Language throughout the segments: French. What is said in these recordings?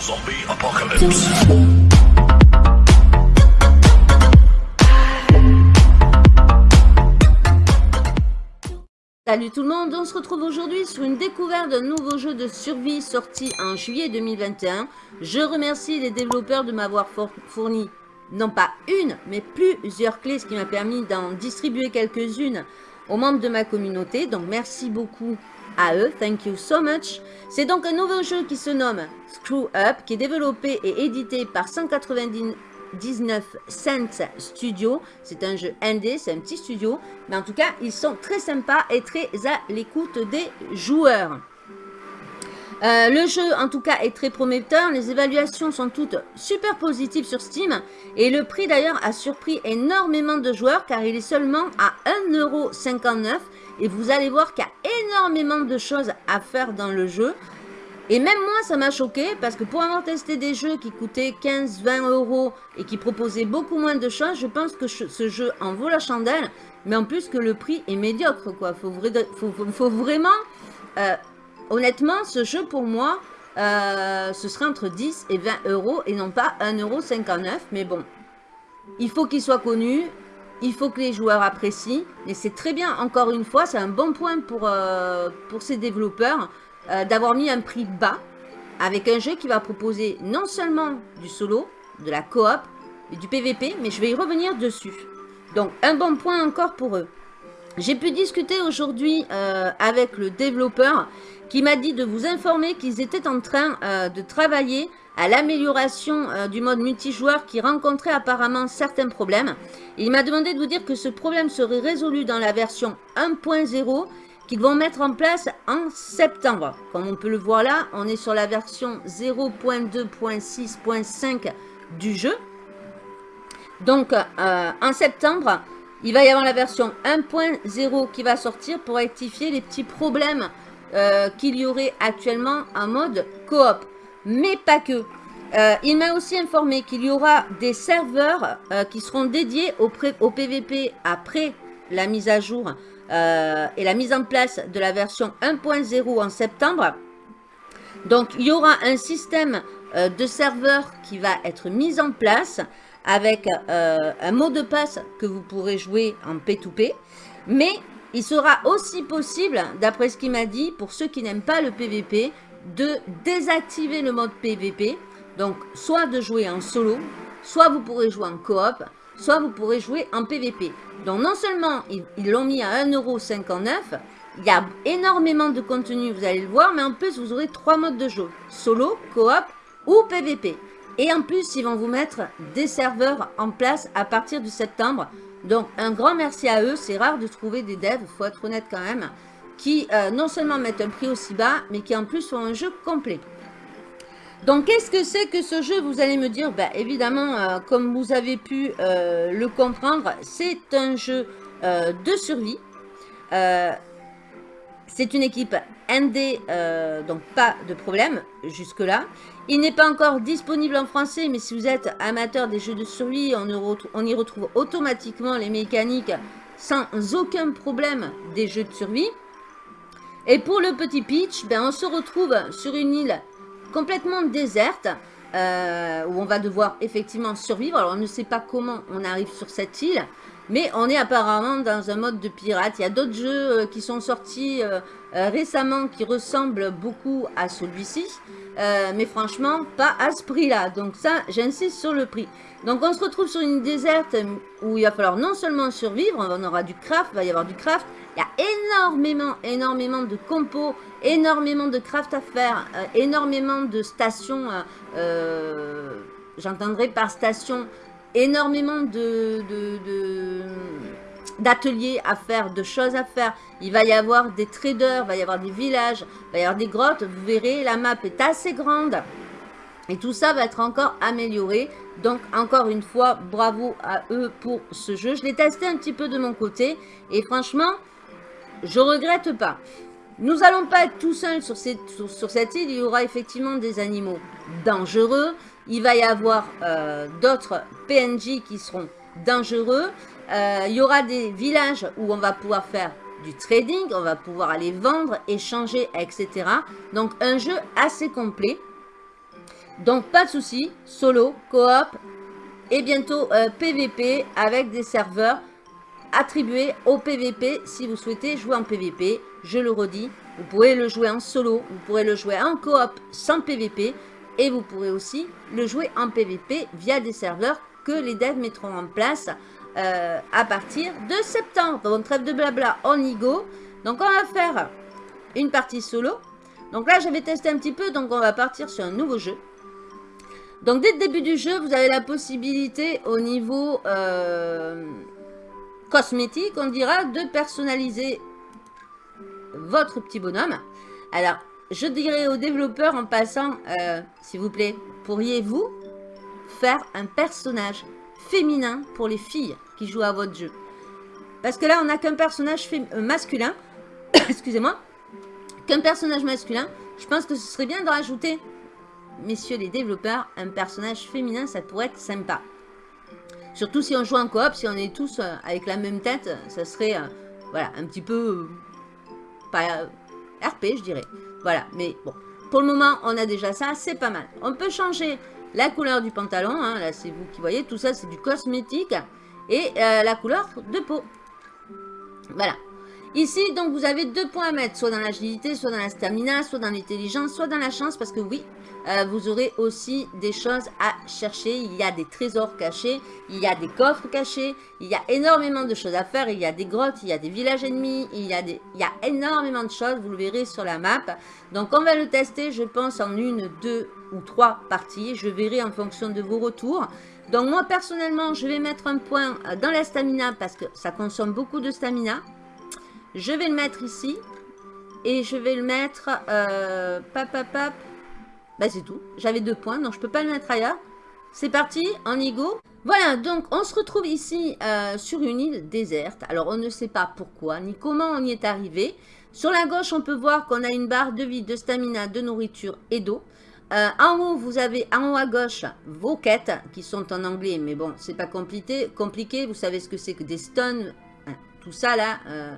Zombie Apocalypse. Salut tout le monde, on se retrouve aujourd'hui sur une découverte d'un nouveau jeu de survie sorti en juillet 2021. Je remercie les développeurs de m'avoir fourni non pas une, mais plusieurs clés, ce qui m'a permis d'en distribuer quelques-unes aux membres de ma communauté. Donc merci beaucoup à eux, thank you so much. C'est donc un nouveau jeu qui se nomme Screw Up, qui est développé et édité par 199 Cents Studio. C'est un jeu indé, c'est un petit studio, mais en tout cas, ils sont très sympas et très à l'écoute des joueurs. Euh, le jeu, en tout cas, est très prometteur. Les évaluations sont toutes super positives sur Steam. Et le prix, d'ailleurs, a surpris énormément de joueurs car il est seulement à 1,59€. Et vous allez voir qu'il y a énormément de choses à faire dans le jeu. Et même moi, ça m'a choqué parce que pour avoir testé des jeux qui coûtaient 15-20 euros et qui proposaient beaucoup moins de choses, je pense que ce jeu en vaut la chandelle. Mais en plus que le prix est médiocre, quoi. Faut, faut, vraiment... Euh, honnêtement, ce jeu pour moi, euh, ce serait entre 10 et 20 euros et non pas 1,59€. Mais bon, il faut qu'il soit connu, il faut que les joueurs apprécient. Et c'est très bien, encore une fois, c'est un bon point pour, euh, ces développeurs euh, d'avoir mis un prix bas avec un jeu qui va proposer non seulement du solo, de la coop et du PVP, mais je vais y revenir dessus. Donc, un bon point encore pour eux. J'ai pu discuter aujourd'hui avec le développeur qui m'a dit de vous informer qu'ils étaient en train euh, de travailler à l'amélioration euh, du mode multijoueur qui rencontrait apparemment certains problèmes. il m'a demandé de vous dire que ce problème serait résolu dans la version 1.0 qu'ils vont mettre en place en septembre. Comme on peut le voir là, on est sur la version 0.2.6.5 du jeu. Donc, euh, en septembre, il va y avoir la version 1.0 qui va sortir pour rectifier les petits problèmes euh, qu'il y aurait actuellement un mode coop. Mais pas que. Euh, il m'a aussi informé qu'il y aura des serveurs euh, qui seront dédiés au, au, PVP après la mise à jour et la mise en place de la version 1.0 en septembre. Donc, il y aura un système de serveurs qui va être mis en place avec un mot de passe que vous pourrez jouer en P2P. Mais il sera aussi possible, d'après ce qu'il m'a dit, pour ceux qui n'aiment pas le PVP, de désactiver le mode PVP. Donc, soit de jouer en solo, soit vous pourrez jouer en coop, soit vous pourrez jouer en PVP. Donc, non seulement ils l'ont mis à 1,59€, il y a énormément de contenu, vous allez le voir, mais en plus, vous aurez trois modes de jeu. Solo, coop ou PVP. Et en plus, ils vont vous mettre des serveurs en place à partir de septembre. Donc, un grand merci à eux. C'est rare de trouver des devs, il faut être honnête quand même, qui euh, non seulement mettent un prix aussi bas, mais qui en plus sont un jeu complet. Donc, qu'est-ce que c'est que ce jeu Vous allez me dire, bah, évidemment, euh, comme vous avez pu euh, le comprendre, c'est un jeu de survie. c'est une équipe ND, donc pas de problème jusque-là. Il n'est pas encore disponible en français, mais si vous êtes amateur des jeux de survie, on, y retrouve automatiquement les mécaniques sans aucun problème des jeux de survie. Et pour le petit pitch, ben, on se retrouve sur une île complètement déserte, euh, où on va devoir effectivement survivre. Alors on ne sait pas comment on arrive sur cette île, mais on est apparemment dans un mode de pirate. Il y a d'autres jeux euh, qui sont sortis euh, récemment qui ressemblent beaucoup à celui-ci. Mais franchement, pas à ce prix-là. Donc ça, j'insiste sur le prix. Donc on se retrouve sur une déserte où il va falloir non seulement survivre, on aura du craft, il va y avoir du craft. Il y a énormément, énormément de compos, énormément de craft à faire, euh, énormément de stations, euh, j'entendrai par station, énormément de d'ateliers à faire, de choses à faire. Il va y avoir des traders, il va y avoir des villages, il va y avoir des grottes. Vous verrez, la map est assez grande. Et tout ça va être encore amélioré. Donc, encore une fois, bravo à eux pour ce jeu. Je l'ai testé un petit peu de mon côté. Et franchement, je regrette pas. Nous n'allons pas être tout seuls sur cette, île. Il y aura effectivement des animaux dangereux. Il va y avoir euh, d'autres PNJ qui seront dangereux. Euh, il y aura des villages où on va pouvoir faire du trading, on va pouvoir aller vendre, échanger, etc. Donc un jeu assez complet. Donc, pas de souci, solo, coop et bientôt PVP avec des serveurs attribués au PVP si vous souhaitez jouer en PVP. Je le redis, vous pourrez le jouer en solo, vous pourrez le jouer en coop sans PVP et vous pourrez aussi le jouer en PVP via des serveurs que les devs mettront en place euh, à partir de septembre. Donc trêve de blabla, on y go. Donc on va faire une partie solo. Donc là, je vais tester un petit peu, donc on va partir sur un nouveau jeu. Donc dès le début du jeu, vous avez la possibilité au niveau euh, cosmétique, on dira, de personnaliser votre petit bonhomme. Alors, je dirais aux développeurs en passant, euh, s'il vous plaît, pourriez-vous faire un personnage féminin pour les filles qui jouent à votre jeu? Parce que là, on n'a qu'un personnage euh, masculin, excusez-moi, qu'un personnage masculin. Je pense que ce serait bien de rajouter, messieurs les développeurs, un personnage féminin, ça pourrait être sympa. Surtout si on joue en coop, si on est tous euh, avec la même tête, ça serait, voilà, un petit peu pas RP, je dirais. Voilà, mais bon, pour le moment, on a déjà ça, c'est pas mal. On peut changer la couleur du pantalon, hein, là c'est vous qui voyez, tout ça c'est du cosmétique, et euh, la couleur de peau. Voilà. Ici, donc, vous avez deux points à mettre, soit dans l'agilité, soit dans la stamina, soit dans l'intelligence, soit dans la chance, parce que oui, euh, vous aurez aussi des choses à chercher. Il y a des trésors cachés, il y a des coffres cachés, il y a énormément de choses à faire. Il y a des grottes, il y a des villages ennemis, il y a, il y a énormément de choses, vous le verrez sur la map. Donc on va le tester, je pense, en une, deux ou trois parties. Je verrai en fonction de vos retours. Donc moi, personnellement, je vais mettre un point dans la stamina parce que ça consomme beaucoup de stamina. Je vais le mettre ici. Et je vais le mettre... Euh, pap, pap, bah c'est tout. J'avais deux points, donc je peux pas le mettre ailleurs. C'est parti, en ego. Voilà, donc on se retrouve ici euh, sur une île déserte. Alors on ne sait pas pourquoi, ni comment on y est arrivé. Sur la gauche, on peut voir qu'on a une barre de vie, de stamina, de nourriture et d'eau. Euh, en haut, vous avez en haut à gauche vos quêtes qui sont en anglais, mais bon, c'est pas compliqué, compliqué. Vous savez ce que c'est que des stones, hein, tout ça là, euh,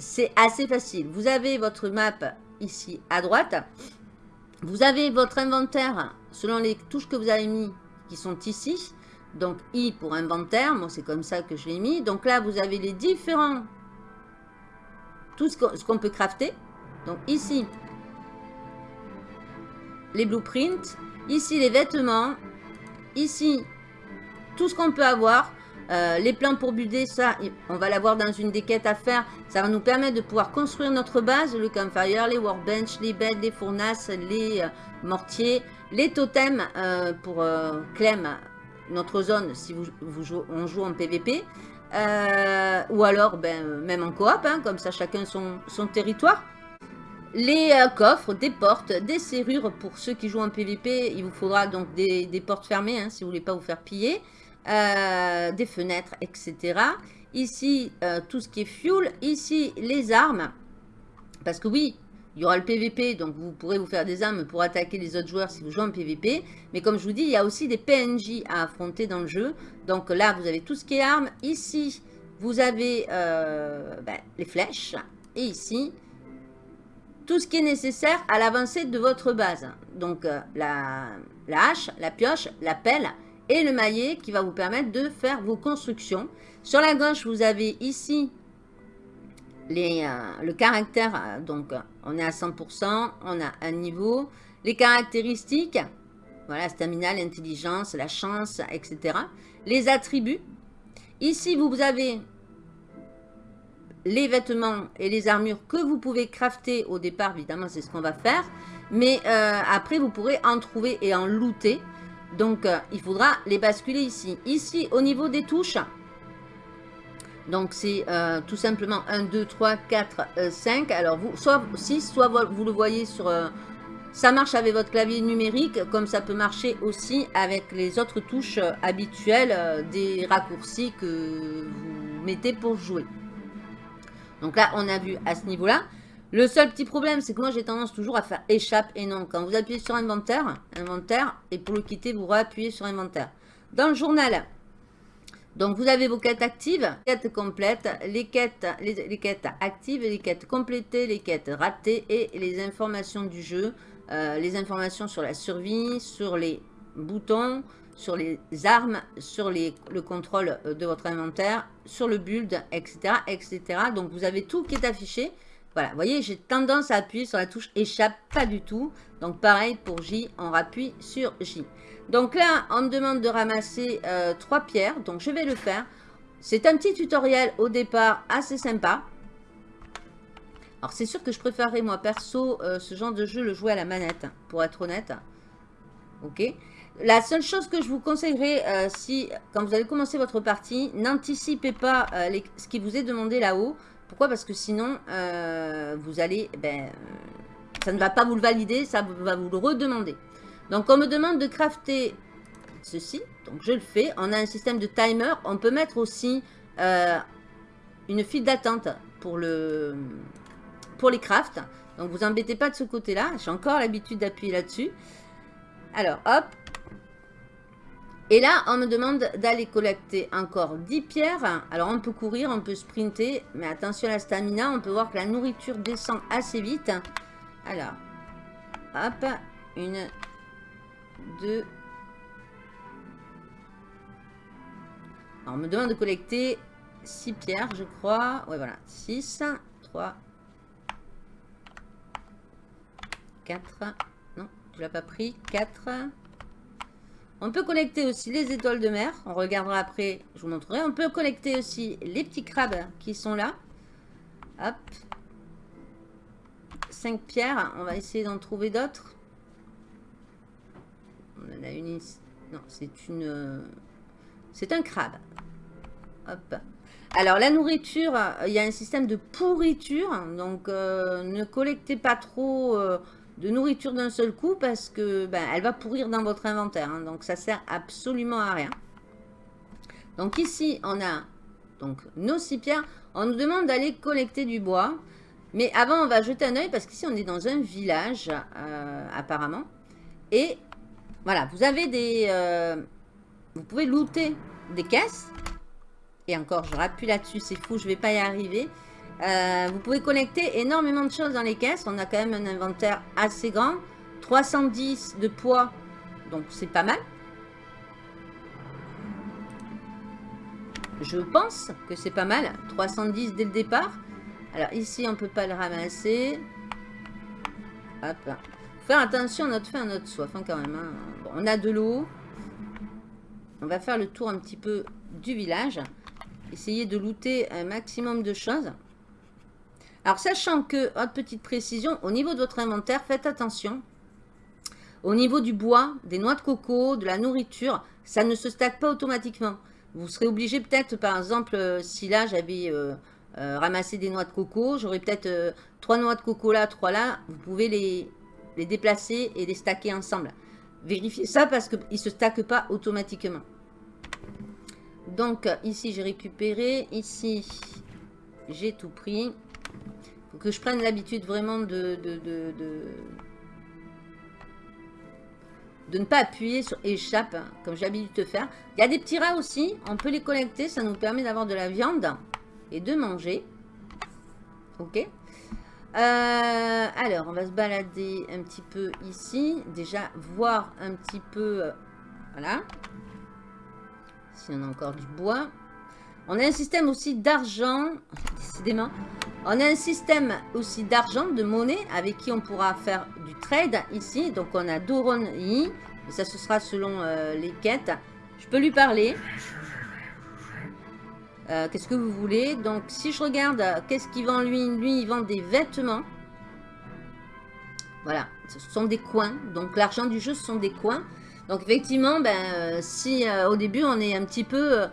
c'est assez facile. Vous avez votre map ici à droite. Vous avez votre inventaire selon les touches que vous avez mis qui sont ici. Donc I pour inventaire, moi c'est comme ça que je l'ai mis. Donc là vous avez les différents, tout ce qu'on peut crafter. Donc ici, les blueprints. Ici les vêtements. Ici, tout ce qu'on peut avoir. Euh, les plans pour builder, ça, on va l'avoir dans une des quêtes à faire. Ça va nous permettre de pouvoir construire notre base, le campfire, les workbench, les beds, les fournasses, les euh, mortiers, les totems euh, pour Clem, notre zone, si vous, on joue en PVP. ou alors, ben, même en coop, hein, comme ça chacun son, territoire. Les coffres, des portes, des serrures pour ceux qui jouent en PVP. Il vous faudra donc des, portes fermées hein, si vous voulez pas vous faire piller. Euh, des fenêtres, etc. Ici, euh, tout ce qui est fuel. Ici, les armes. Parce que oui, il y aura le PVP, donc vous pourrez vous faire des armes pour attaquer les autres joueurs si vous jouez en PVP. Mais comme je vous dis, il y a aussi des PNJ à affronter dans le jeu. Donc là, vous avez tout ce qui est armes. Ici, vous avez euh, ben, les flèches. Et ici, tout ce qui est nécessaire à l'avancée de votre base. Donc la, la hache, la pioche, la pelle et le maillet qui va vous permettre de faire vos constructions. Sur la gauche, vous avez ici les, euh, le caractère, euh, donc on est à 100%, on a un niveau. Les caractéristiques, voilà, stamina, l'intelligence, la chance, etc. Les attributs. Ici, vous avez les vêtements et les armures que vous pouvez crafter au départ, évidemment, c'est ce qu'on va faire. Mais euh, après, vous pourrez en trouver et en looter. Donc, euh, il faudra les basculer ici. Ici, au niveau des touches, donc c'est euh, tout simplement 1, 2, 3, 4, 5. Alors, vous, soit 6, soit vous le voyez sur... Euh, ça marche avec votre clavier numérique, comme ça peut marcher aussi avec les autres touches habituelles des raccourcis que vous mettez pour jouer. Donc là, on a vu à ce niveau-là. Le seul petit problème, c'est que moi, j'ai tendance toujours à faire échappe et non. Quand vous appuyez sur inventaire, inventaire, et pour le quitter, vous réappuyez sur inventaire. Dans le journal, donc vous avez vos quêtes actives, quêtes complètes, les quêtes, les, quêtes actives, les quêtes complétées, les quêtes ratées et les informations du jeu. euh, les informations sur la survie, sur les boutons, sur les armes, sur les, le contrôle euh, de votre inventaire, sur le build, etc., etc. Donc, vous avez tout qui est affiché. Voilà, vous voyez, j'ai tendance à appuyer sur la touche échappe, pas du tout. Donc, pareil pour J, on appuie sur J. Donc là, on me demande de ramasser euh, trois pierres, donc je vais le faire. C'est un petit tutoriel au départ assez sympa. Alors, c'est sûr que je préférerais, moi, perso, euh, ce genre de jeu, le jouer à la manette, pour être honnête. Ok La seule chose que je vous conseillerais, euh, si, quand vous allez commencer votre partie, n'anticipez pas ce qui vous est demandé là-haut. Pourquoi? Parce que sinon, vous allez... Ben, ça ne va pas vous le valider, ça va vous le redemander. Donc, on me demande de crafter ceci. Donc, je le fais. On a un système de timer. On peut mettre aussi une file d'attente pour les crafts. Donc, vous embêtez pas de ce côté-là. J'ai encore l'habitude d'appuyer là-dessus. Alors, hop. Et là, on me demande d'aller collecter encore 10 pierres. Alors, on peut courir, on peut sprinter. Mais attention à la stamina. On peut voir que la nourriture descend assez vite. Alors, hop. Une, deux. on me demande de collecter 6 pierres, je crois. Ouais, voilà. 6, 3, 4. Non, tu l'as pas pris. 4. On peut collecter aussi les étoiles de mer. On regardera après, je vous montrerai. On peut collecter aussi les petits crabes qui sont là. Hop. 5 pierres. On va essayer d'en trouver d'autres. On en a une ici. Non, c'est une... C'est un crabe. Hop. Alors, la nourriture, il y a un système de pourriture. Donc, euh, ne collectez pas trop... Euh, de nourriture d'un seul coup parce que ben, elle va pourrir dans votre inventaire. Hein. donc, ça sert absolument à rien. Donc, ici, on a donc nos six pierres. On nous demande d'aller collecter du bois. Mais avant, on va jeter un oeil parce qu'ici, on est dans un village, euh, apparemment. Et voilà, vous avez des... Euh, vous pouvez looter des caisses. Et encore, je rappuie là-dessus, c'est fou, je vais pas y arriver. Euh, vous pouvez connecter énormément de choses dans les caisses. On a quand même un inventaire assez grand. 310 de poids, donc c'est pas mal. Je pense que c'est pas mal. 310 dès le départ. Alors ici, on peut pas le ramasser. Hop. faire attention à notre faim, à notre soif hein, quand même. Hein. on a de l'eau. On va faire le tour un petit peu du village. Essayer de looter un maximum de choses. Alors, sachant que, autre petite précision, au niveau de votre inventaire, faites attention. Au niveau du bois, des noix de coco, de la nourriture, ça ne se stack pas automatiquement. Vous serez obligé peut-être, par exemple, euh, si là j'avais euh, euh, ramassé des noix de coco, j'aurais peut-être trois noix de coco là, trois là, vous pouvez les, les déplacer et les stacker ensemble. Vérifiez ça parce qu'ils ne se stackent pas automatiquement. Donc ici j'ai récupéré, ici j'ai tout pris faut que je prenne l'habitude vraiment de de, ne pas appuyer sur échappe, hein, comme j'ai l'habitude de faire. Il y a des petits rats aussi, on peut les collecter, ça nous permet d'avoir de la viande et de manger. Ok euh, alors, on va se balader un petit peu ici. Déjà, voir un petit peu... Euh, voilà. Si on a encore du bois. On a un système aussi d'argent. Décidément. On a un système aussi d'argent, de monnaie, avec qui on pourra faire du trade ici. Donc on a Doron Yi. Et ça, ce sera selon euh, les quêtes. Je peux lui parler. Euh, qu'est-ce que vous voulez? Donc si je regarde, qu'est-ce qu'il vend lui? Lui, il vend des vêtements. Voilà, ce sont des coins. Donc l'argent du jeu, ce sont des coins. Donc effectivement, ben, euh, si au début on est un petit peu...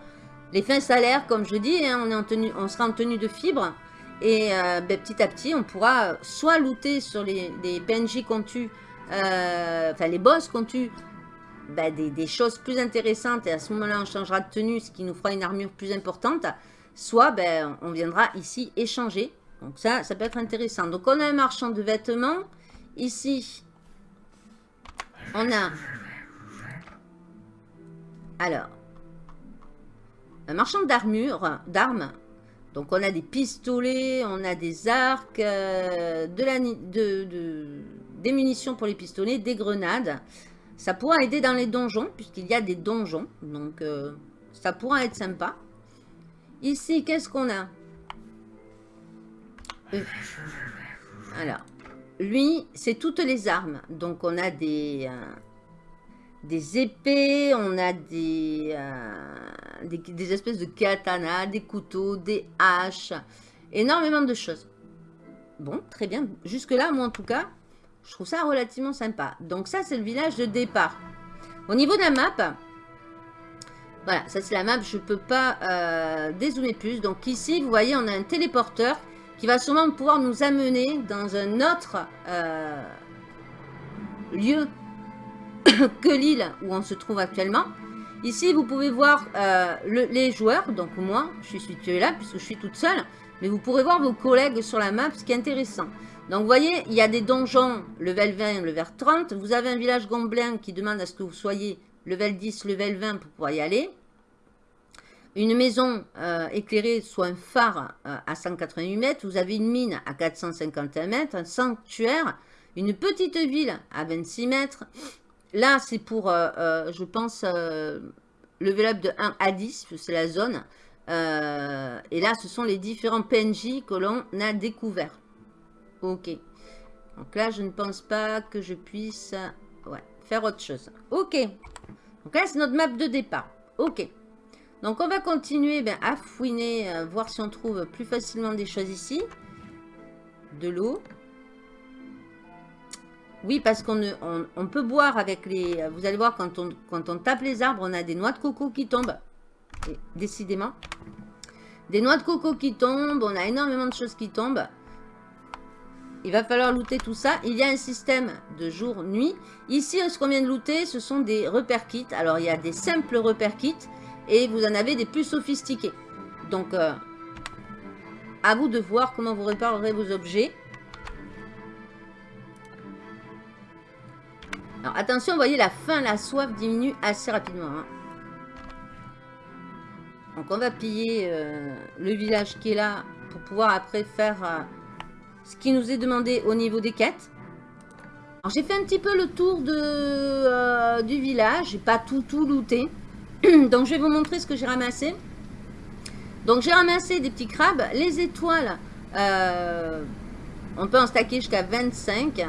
les fins salaires, comme je dis, hein, on, en tenue, on sera en tenue de fibre. Et euh, ben, petit à petit, on pourra soit looter sur les, PNJ qu'on tue, euh, enfin les boss qu'on tue, ben, des, choses plus intéressantes. Et à ce moment-là, on changera de tenue, ce qui nous fera une armure plus importante. Soit ben, on viendra ici échanger. Donc ça, ça peut être intéressant. Donc on a un marchand de vêtements. Ici, on a... Alors, un marchand d'armure, d'armes. Donc on a des pistolets, on a des arcs, euh, de la, de, des munitions pour les pistolets, des grenades. Ça pourra aider dans les donjons, puisqu'il y a des donjons. Donc, euh, ça pourra être sympa. Ici, qu'est-ce qu'on a? Euh, Alors, lui, c'est toutes les armes. Donc, on a des, des épées, on a des, des, espèces de katanas, des couteaux, des haches, énormément de choses. Bon, très bien. Jusque-là, moi, en tout cas, je trouve ça relativement sympa. Donc ça, c'est le village de départ. Au niveau de la map, voilà, ça c'est la map, je ne peux pas euh, dézoomer plus. Donc ici, vous voyez, on a un téléporteur qui va sûrement pouvoir nous amener dans un autre euh, lieu que l'île où on se trouve actuellement. Ici, vous pouvez voir euh, les joueurs, donc moi, je suis situé là puisque je suis toute seule. Mais vous pourrez voir vos collègues sur la map, ce qui est intéressant. Donc, vous voyez, il y a des donjons level 20, level 30. Vous avez un village gomblin qui demande à ce que vous soyez level 10, level 20 pour pouvoir y aller. Une maison euh, éclairée, soit un phare euh, à 188 mètres. Vous avez une mine à 451 mètres, un sanctuaire, une petite ville à 26 mètres. Là, c'est pour, euh, je pense, level up de 1 à 10, c'est la zone. et là, ce sont les différents PNJ que l'on a découverts. Ok. Donc là, je ne pense pas que je puisse faire autre chose. Ok. Donc là, c'est notre map de départ. Ok. Donc on va continuer ben, à fouiner, euh, voir si on trouve plus facilement des choses ici. De l'eau. Oui, parce qu'on on, peut boire avec les... Vous allez voir, quand on, tape les arbres, on a des noix de coco qui tombent. décidément. Des noix de coco qui tombent, on a énormément de choses qui tombent. Il va falloir looter tout ça. Il y a un système de jour-nuit. Ici, ce qu'on vient de looter, ce sont des repères kits. Alors, il y a des simples repères kits et vous en avez des plus sophistiqués. Donc, euh, à vous de voir comment vous réparerez vos objets. Alors, attention, vous voyez, la faim, la soif diminue assez rapidement. Hein. Donc, on va piller euh, le village qui est là pour pouvoir après faire... Euh, ce qui nous est demandé au niveau des quêtes. j'ai fait un petit peu le tour euh, du village, j'ai pas tout tout looté. Donc je vais vous montrer ce que j'ai ramassé. Donc j'ai ramassé des petits crabes, les étoiles, on peut en stacker jusqu'à 25.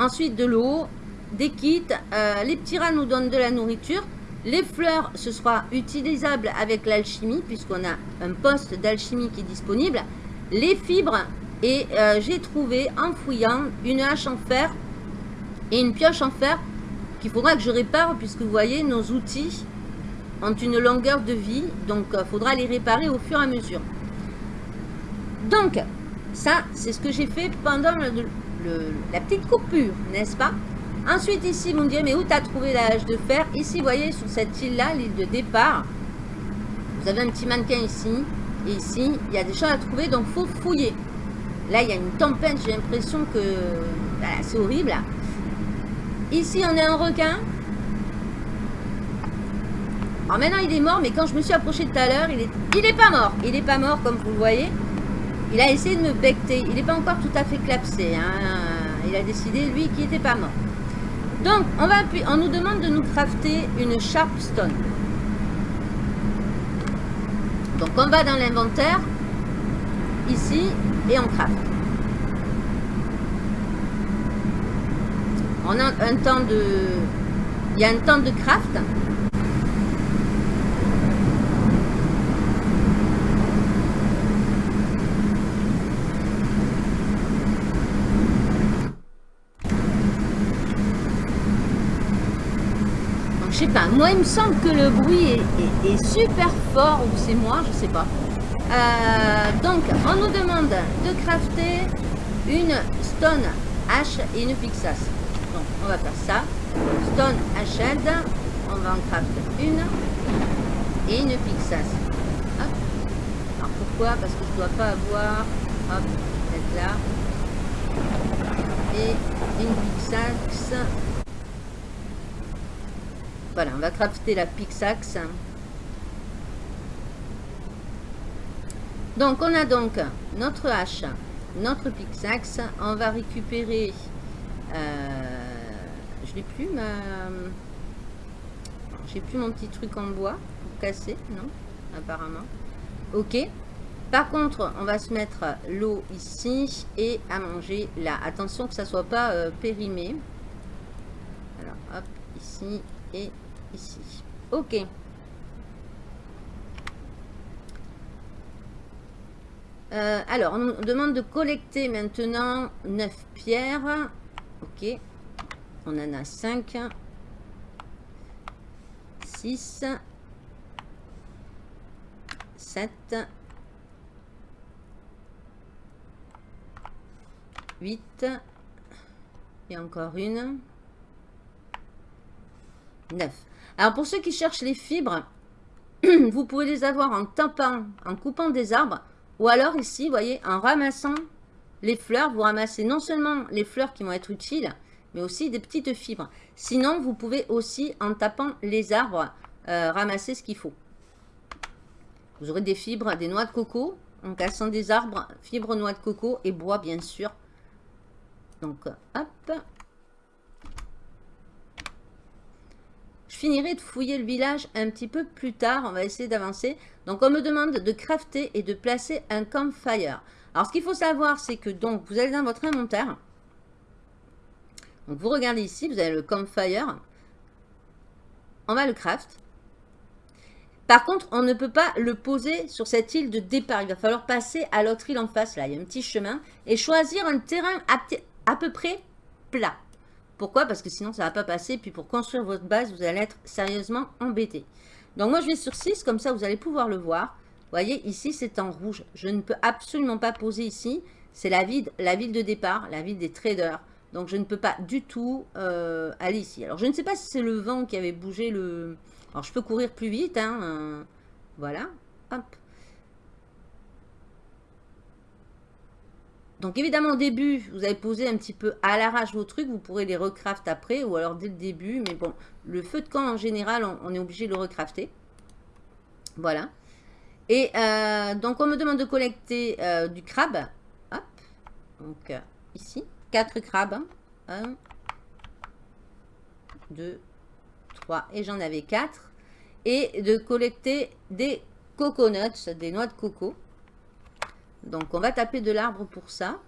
Ensuite de l'eau, des kits, euh, les petits rats nous donnent de la nourriture. Les fleurs, ce sera utilisable avec l'alchimie, puisqu'on a un poste d'alchimie qui est disponible. Les fibres, et euh, j'ai trouvé en fouillant une hache en fer et une pioche en fer qu'il faudra que je répare puisque vous voyez nos outils ont une longueur de vie. Donc euh, faudra les réparer au fur et à mesure. Donc ça c'est ce que j'ai fait pendant la petite coupure, n'est-ce pas? Ensuite ici vous me direz mais où tu as trouvé la hache de fer? Ici vous voyez sur cette île là, l'île de départ. Vous avez un petit mannequin ici. Et ici, il y a des choses à trouver, donc faut fouiller. Là, il y a une tempête, j'ai l'impression que c'est horrible. Ici, on a un requin. Alors maintenant, il est mort, mais quand je me suis approché tout à l'heure, il est, il est pas mort. Il est pas mort, comme vous le voyez. Il a essayé de me becter. Il n'est pas encore tout à fait clapsé. Hein. Il a décidé, lui, qu'il n'était pas mort. Donc, on, nous demande de nous crafter une Sharpstone. Donc, on va dans l'inventaire. Ici, et on craft. On a un temps de... Il y a un temps de craft. Moi il me semble que le bruit est super fort, ou c'est moi, je sais pas. Euh, donc, on nous demande de crafter une stone hache et une pixas. Donc, on va faire ça. Stone hachette, on va en crafter une et une pixas. Alors, pourquoi? Parce que je dois pas avoir, hop, être là. Et une pixax. Voilà, on va crafter la pixax. Donc, on a donc notre hache, notre pixaxe. On va récupérer Euh, je n'ai plus ma... J'ai plus mon petit truc en bois pour casser, non Apparemment. Ok. Par contre, on va se mettre l'eau ici et à manger là. Attention que ça soit pas euh, périmé. Alors, hop, ici et ici. Ok. Euh, alors, on nous demande de collecter maintenant 9 pierres. Ok. On en a 5. 6. 7. 8. Et encore une. 9. Alors, pour ceux qui cherchent les fibres, vous pouvez les avoir en tapant, en coupant des arbres ou alors ici, vous voyez, en ramassant les fleurs, vous ramassez non seulement les fleurs qui vont être utiles, mais aussi des petites fibres. Sinon, vous pouvez aussi, en tapant les arbres, euh, ramasser ce qu'il faut. Vous aurez des fibres, des noix de coco, en cassant des arbres, fibres, noix de coco et bois, bien sûr. Donc, hop. Je finirai de fouiller le village un petit peu plus tard. On va essayer d'avancer. Donc, on me demande de crafter et de placer un campfire. Alors, ce qu'il faut savoir, c'est que donc, vous allez dans votre inventaire. Donc, vous regardez ici, vous avez le campfire. On va le craft. Par contre, on ne peut pas le poser sur cette île de départ. Il va falloir passer à l'autre île en face. Là, il y a un petit chemin. Et choisir un terrain à, peu près plat. Pourquoi? Parce que sinon, ça ne va pas passer. Puis, pour construire votre base, vous allez être sérieusement embêté. Donc moi je vais sur 6, comme ça vous allez pouvoir le voir. Vous voyez, ici c'est en rouge. Je ne peux absolument pas poser ici. C'est la ville, la ville de départ, la ville des traders. Donc je ne peux pas du tout euh, aller ici. Alors je ne sais pas si c'est le vent qui avait bougé le... Alors je peux courir plus vite. Hein, euh, voilà. Hop. Donc évidemment au début, vous avez posé un petit peu à l'arrache vos trucs, vous pourrez les recraft après ou alors dès le début. Mais bon, le feu de camp en général, on, est obligé de le recrafter. Voilà. Et euh, donc on me demande de collecter euh, du crabe. Hop. Donc euh, ici, 4 crabes. 1, 2, 3 et j'en avais 4. Et de collecter des coconuts, des noix de coco. Donc on va taper de l'arbre pour ça.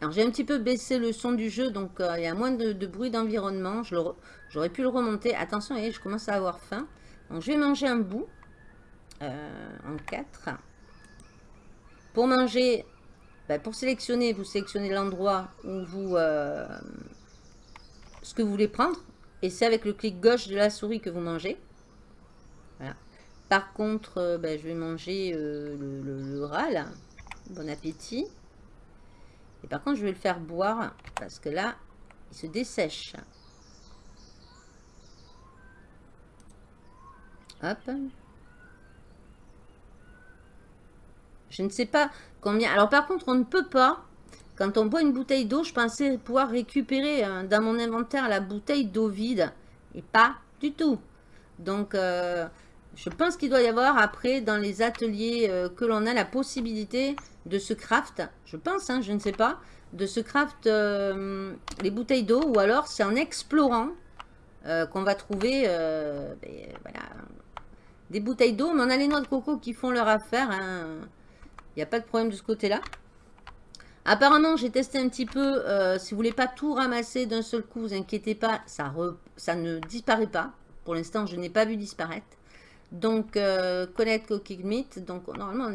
Alors j'ai un petit peu baissé le son du jeu, donc euh, il y a moins de, bruit d'environnement. J'aurais pu le remonter. Attention, je commence à avoir faim. Donc je vais manger un bout euh, en 4. Pour manger, ben, pour sélectionner, vous sélectionnez l'endroit où vous... Euh, ce que vous voulez prendre. Et c'est avec le clic gauche de la souris que vous mangez. Par contre, euh, ben, je vais manger euh, le, là. Bon appétit. Et par contre, je vais le faire boire, parce que là, il se dessèche. Hop. Je ne sais pas combien... Alors par contre, on ne peut pas... Quand on boit une bouteille d'eau, je pensais pouvoir récupérer euh, dans mon inventaire la bouteille d'eau vide. Et pas du tout. Donc, je pense qu'il doit y avoir après dans les ateliers euh, que l'on a la possibilité de se craft. Je pense, hein, je ne sais pas. De se craft euh, les bouteilles d'eau ou alors c'est en explorant euh, qu'on va trouver ben, des bouteilles d'eau. Mais on a les noix de coco qui font leur affaire. Hein. Il n'y a pas de problème de ce côté-là. Apparemment, j'ai testé un petit peu. si vous voulez pas tout ramasser d'un seul coup, vous inquiétez pas, ça ne disparaît pas. Pour l'instant, je n'ai pas vu disparaître. Donc, euh, connaître cooking meat. Donc, normalement,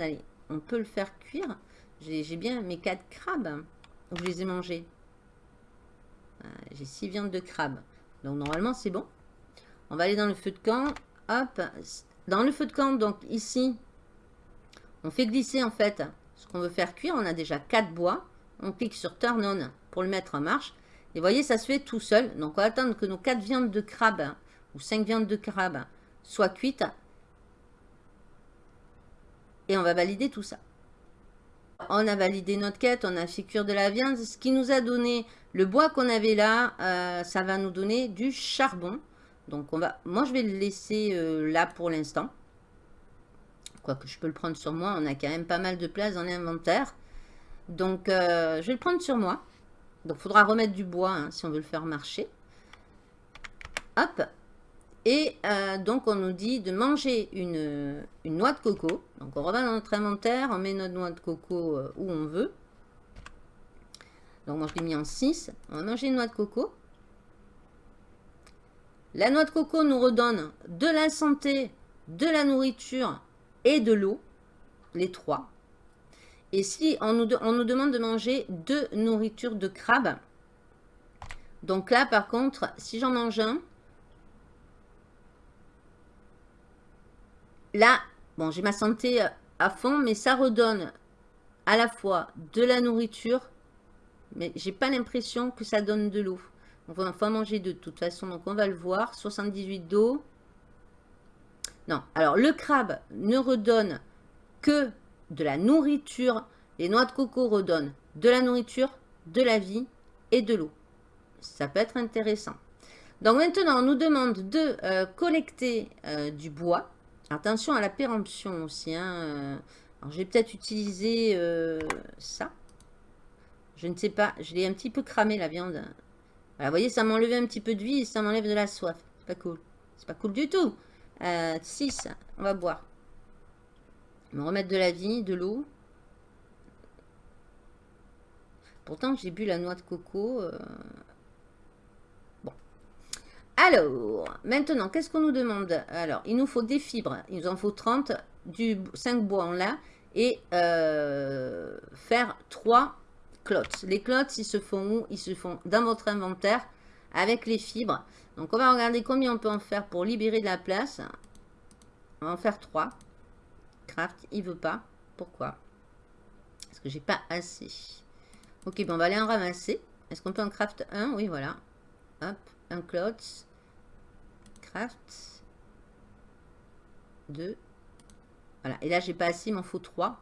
on, peut le faire cuire. J'ai bien mes 4 crabes. Je les ai mangés. Euh, j'ai 6 viandes de crabe. Donc, normalement, c'est bon. On va aller dans le feu de camp. Hop. Dans le feu de camp, donc ici, on fait glisser en fait ce qu'on veut faire cuire. On a déjà 4 bois. On clique sur Turn On pour le mettre en marche. Et vous voyez, ça se fait tout seul. Donc, on va attendre que nos 4 viandes de crabe ou 5 viandes de crabe soient cuites. Et on va valider tout ça. On a validé notre quête, on a fait cuire de la viande. Ce qui nous a donné le bois qu'on avait là, euh, ça va nous donner du charbon. Donc on va, moi je vais le laisser euh, là pour l'instant. Quoique je peux le prendre sur moi, on a quand même pas mal de place dans l'inventaire. Donc euh, je vais le prendre sur moi. Donc, faudra remettre du bois hein, si on veut le faire marcher. Hop. Et euh, donc, on nous dit de manger une, noix de coco. Donc, on revient dans notre inventaire, on met notre noix de coco euh, où on veut. Donc, moi, je l'ai mis en 6. On va manger une noix de coco. La noix de coco nous redonne de la santé, de la nourriture et de l'eau. Les trois. Et si on nous, on nous demande de manger deux nourritures de crabe. Donc là, par contre, si j'en mange un, là, bon, j'ai ma santé à fond, mais ça redonne à la fois de la nourriture, mais j'ai pas l'impression que ça donne de l'eau. On va enfin manger de toute façon, donc on va le voir. 78 d'eau. Non, alors le crabe ne redonne que de la nourriture. Les noix de coco redonnent de la nourriture, de la vie et de l'eau. Ça peut être intéressant. Donc maintenant, on nous demande de euh, collecter euh, du bois. Attention à la péremption aussi. Hein. Euh, alors, je vais peut-être utiliser ça. Je ne sais pas. Je l'ai un petit peu cramé la viande. Voilà, vous voyez, ça m'a un petit peu de vie et ça m'enlève de la soif. C'est pas cool. C'est pas cool du tout. 6. On va boire. Me remettre de la vie, de l'eau. Pourtant, j'ai bu la noix de coco. Alors, maintenant, qu'est-ce qu'on nous demande? Alors, il nous faut des fibres. Il nous en faut 30. Du 5 bois, en l'a. Et euh, faire 3 clots. Les clots, ils se font où? Ils se font dans votre inventaire avec les fibres. Donc, on va regarder combien on peut en faire pour libérer de la place. On va en faire 3. Craft, il veut pas. Pourquoi? Parce que j'ai pas assez. Ok, bon, on va aller en ramasser. Est-ce qu'on peut en craft un? Oui, voilà. Hop, un. Craft. 2. Voilà, et là, j'ai pas assez, il m'en faut 3.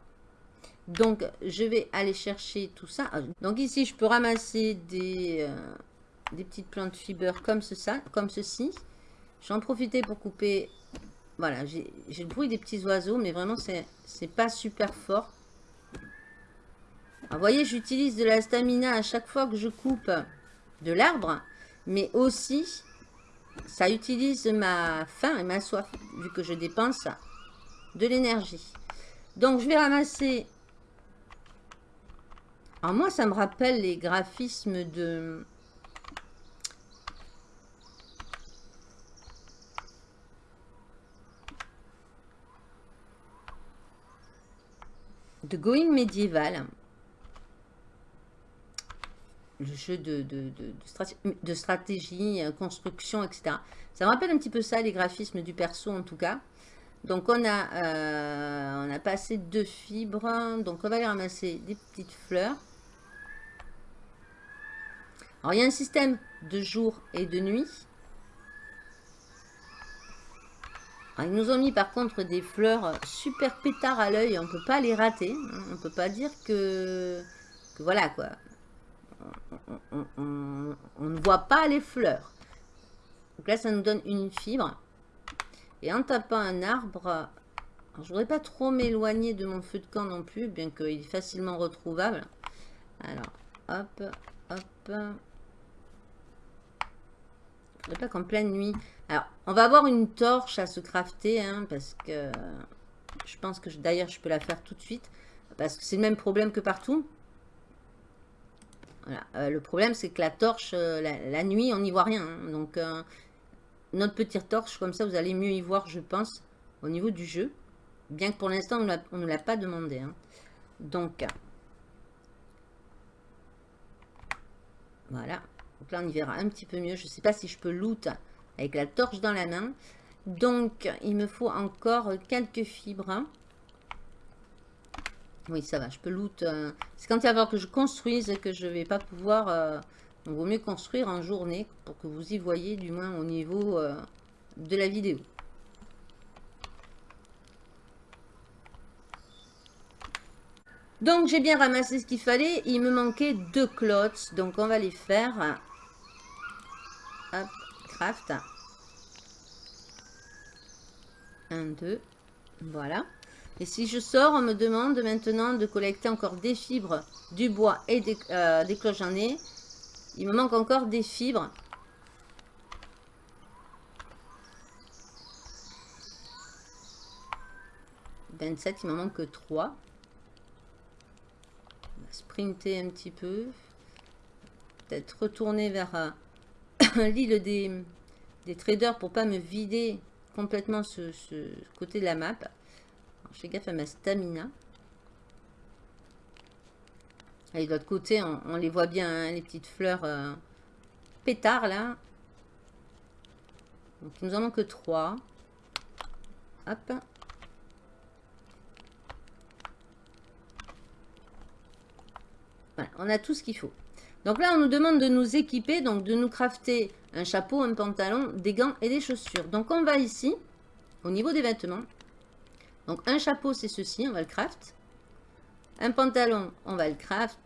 Donc, je vais aller chercher tout ça. Donc ici, je peux ramasser des, euh, des petites plantes fibres comme, ça, comme ceci. J'en profiter pour couper... Voilà, j'ai le bruit des petits oiseaux, mais vraiment, c'est pas super fort. vous voyez, j'utilise de la stamina à chaque fois que je coupe de l'arbre, mais aussi, ça utilise ma faim et ma soif, vu que je dépense de l'énergie. Donc, je vais ramasser alors moi, ça me rappelle les graphismes de... de Going Medieval. Le jeu de, stratégie, euh, construction, etc. Ça me rappelle un petit peu ça, les graphismes du perso en tout cas. Donc on a, euh, on a passé deux fibres. Donc on va aller ramasser des petites fleurs. Alors, il y a un système de jour et de nuit. ils nous ont mis par contre des fleurs super pétard à l'œil. On ne peut pas les rater. On ne peut pas dire que, voilà quoi. On, ne voit pas les fleurs. Donc là, ça nous donne une fibre. Et en tapant un arbre, je ne voudrais pas trop m'éloigner de mon feu de camp non plus, bien qu'il est facilement retrouvable. Alors, hop, hop pas qu'en pleine nuit. Alors, on va avoir une torche à se crafter, hein, parce que je pense que d'ailleurs je peux la faire tout de suite, parce que c'est le même problème que partout. Euh, le problème, c'est que la torche, euh, la, nuit, on n'y voit rien. Hein. donc, euh, notre petite torche, comme ça, vous allez mieux y voir, je pense, au niveau du jeu. Bien que pour l'instant, on ne l'a pas demandé. Hein. Donc, voilà. Donc là, on y verra un petit peu mieux. Je ne sais pas si je peux loot avec la torche dans la main. Donc, il me faut encore quelques fibres. Oui, ça va, je peux loot. Euh, c'est quand il va falloir que je construise que je vais pas pouvoir... Euh, vaut mieux construire en journée pour que vous y voyez, du moins au niveau euh, de la vidéo. Donc, j'ai bien ramassé ce qu'il fallait. Il me manquait deux clots. Donc, on va les faire. Hop, craft. 1, 2. Voilà. Et si je sors, on me demande maintenant de collecter encore des fibres, du bois et des, euh, cloches en nez. Il me manque encore des fibres. « 27, il me manque que 3. On va sprinter un petit peu. Peut-être retourner vers euh, l'île des, des traders pour pas me vider complètement ce, côté de la map. Je fais gaffe à ma stamina. Et de l'autre côté, on, les voit bien, hein, les petites fleurs euh, pétards là. Donc il nous en manque 3. Hop. Voilà, on a tout ce qu'il faut. Donc là, on nous demande de nous équiper, donc de nous crafter un chapeau, un pantalon, des gants et des chaussures. Donc on va ici, au niveau des vêtements. Donc un chapeau, c'est ceci, on va le craft. Un pantalon, on va le craft.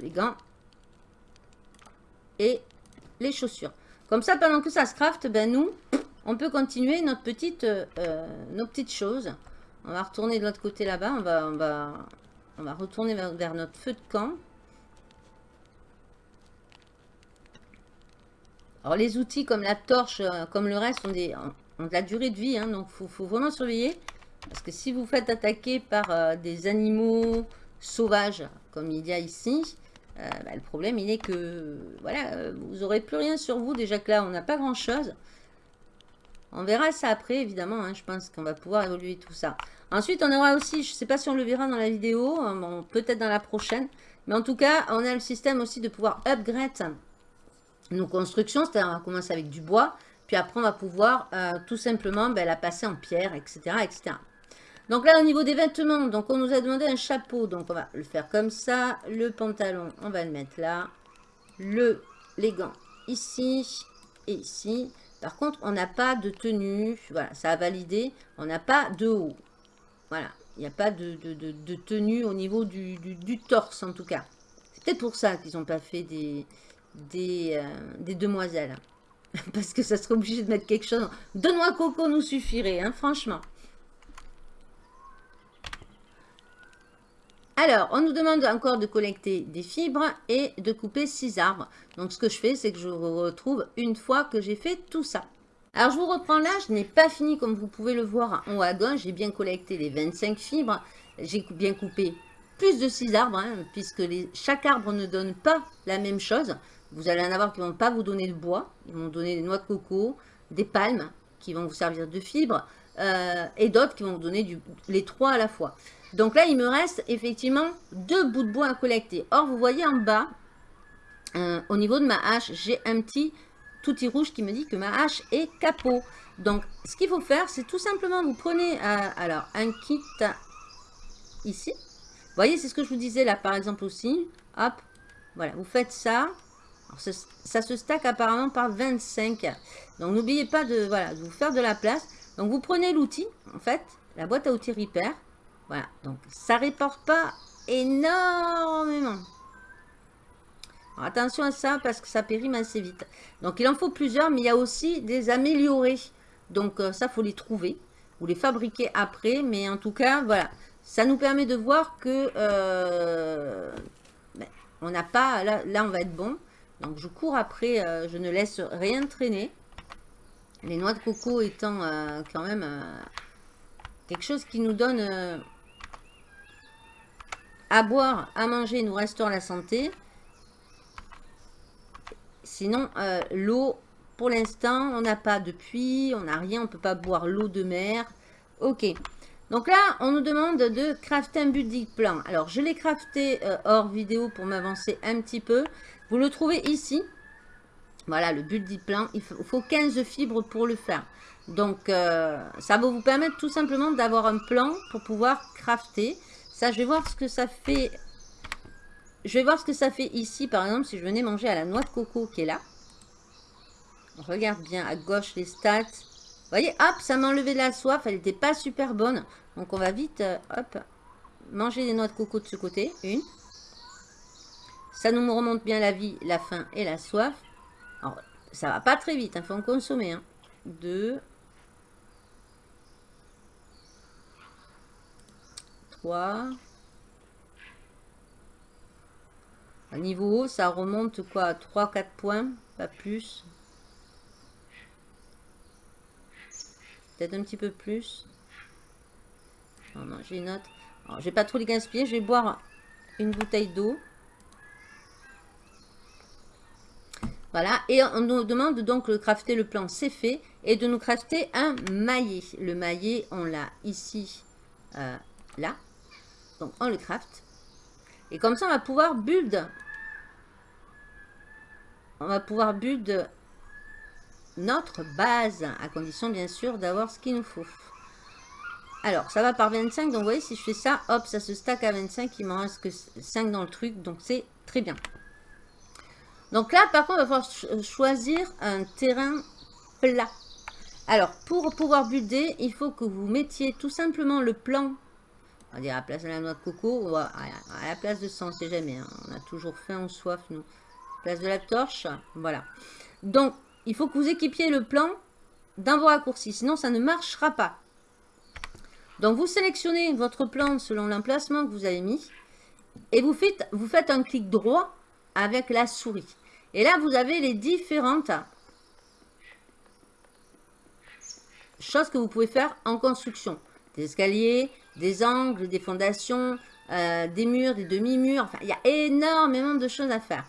Les gants. Et les chaussures. Comme ça, pendant que ça se craft, ben nous, on peut continuer notre petite, euh, nos petites choses. On va retourner de l'autre côté là-bas. On va, retourner vers notre feu de camp. Alors les outils comme la torche, euh, comme le reste, ont, des, de la durée de vie. Hein, donc il faut, vraiment surveiller. Parce que si vous faites attaquer par euh, des animaux sauvages, comme il y a ici, euh, bah, le problème il est que voilà, vous n'aurez plus rien sur vous. Déjà que là, on n'a pas grand chose. On verra ça après, évidemment. Hein, je pense qu'on va pouvoir évoluer tout ça. Ensuite, on aura aussi, je ne sais pas si on le verra dans la vidéo, peut-être dans la prochaine. Mais en tout cas, on a le système aussi de pouvoir upgrade nos constructions, c'est-à-dire on va commencer avec du bois, puis après on va pouvoir euh, tout simplement ben, la passer en pierre, etc., etc. Donc là, au niveau des vêtements, donc on nous a demandé un chapeau, donc on va le faire comme ça. Le pantalon, on va le mettre là. Le, les gants, ici et ici. Par contre, on n'a pas de tenue, voilà, ça a validé. On n'a pas de haut. Voilà, il n'y a pas de, tenue au niveau du, torse en tout cas. C'est peut-être pour ça qu'ils n'ont pas fait des, des, euh, des demoiselles. Parce que ça serait obligé de mettre quelque chose. Deux noix coco nous suffirait, hein, franchement. Alors, on nous demande encore de collecter des fibres et de couper six arbres. Donc, ce que je fais, c'est que je retrouve une fois que j'ai fait tout ça. Alors, je vous reprends là. Je n'ai pas fini, comme vous pouvez le voir en haut à gauche. J'ai bien collecté les 25 fibres. J'ai bien coupé plus de six arbres, hein, puisque chaque arbre ne donne pas la même chose. Vous allez en avoir qui ne vont pas vous donner de bois. Ils vont donner des noix de coco, des palmes qui vont vous servir de fibres. Euh, et d'autres qui vont vous donner les trois à la fois. Donc là, il me reste effectivement deux bouts de bois à collecter. Or, vous voyez en bas, euh, au niveau de ma hache, j'ai un petit touti rouge qui me dit que ma hache est capot. Donc, ce qu'il faut faire, c'est tout simplement, vous prenez euh, alors un kit ici. Vous voyez, c'est ce que je vous disais là, par exemple aussi. Hop, voilà, vous faites ça ça se stack apparemment par 25. Donc, n'oubliez pas de, vous faire de la place. Donc, vous prenez l'outil, en fait, la boîte à outils Repair. Voilà, donc ça réporte pas énormément. attention à ça parce que ça périme assez vite. Donc, il en faut plusieurs, mais il y a aussi des améliorés. Donc, euh, ça, faut les trouver ou les fabriquer après. Mais en tout cas, voilà, ça nous permet de voir que euh, ben, on n'a pas, là, on va être bon. Donc je cours après, euh, je ne laisse rien traîner. Les noix de coco étant euh, quand même euh, quelque chose qui nous donne à boire, à manger, nous restaure la santé. Sinon, l'eau, pour l'instant, on n'a pas de puits, on n'a rien, on ne peut pas boire l'eau de mer. Ok. Donc là, on nous demande de crafter un building plan. Alors, je l'ai crafté hors vidéo pour m'avancer un petit peu. Vous le trouvez ici. Voilà, le build plan. Il faut 15 fibres pour le faire. Donc, euh, ça va vous permettre tout simplement d'avoir un plan pour pouvoir crafter. Ça, je vais voir ce que ça fait. Je vais voir ce que ça fait ici, par exemple, si je venais manger à la noix de coco qui est là. Regarde bien à gauche les stats. Vous voyez, hop, ça m'a enlevé la soif. Elle n'était pas super bonne. Donc, on va vite, euh, hop, manger des noix de coco de ce côté. Une. Ça nous remonte bien la vie, la faim et la soif. Alors, ça va pas très vite, il hein, faut en consommer. Hein. Deux. Trois. niveau haut, ça remonte quoi 3-4 points, pas plus. Peut-être un petit peu plus. Non, j'ai une autre. je vais pas trop les gaspiller, je vais boire une bouteille d'eau. Voilà, et on nous demande donc de crafter le plan, c'est fait, et de nous crafter un maillet. Le maillet, on l'a ici, euh, là. Donc, on le craft. Et comme ça, on va pouvoir build. On va pouvoir build notre base, à condition, bien sûr, d'avoir ce qu'il nous faut. Alors, ça va par 25, donc vous voyez, si je fais ça, hop, ça se stack à 25, il m'en reste que 5 dans le truc, donc c'est très bien. Donc là, par contre, il va falloir choisir un terrain plat. Alors, pour pouvoir builder, il faut que vous mettiez tout simplement le plan, on va dire à la place de la noix de coco, à, la place de ça, on sait jamais, hein. on a toujours faim ou soif, nous. Place de la torche, voilà. Donc, il faut que vous équipiez le plan d'un vos raccourcis, sinon ça ne marchera pas. Donc, vous sélectionnez votre plan selon l'emplacement que vous avez mis, et vous faites, vous faites un clic droit avec la souris. Et là, vous avez les différentes choses que vous pouvez faire en construction. Des escaliers, des angles, des fondations, euh, des murs, des demi-murs. Enfin, il y a énormément de choses à faire.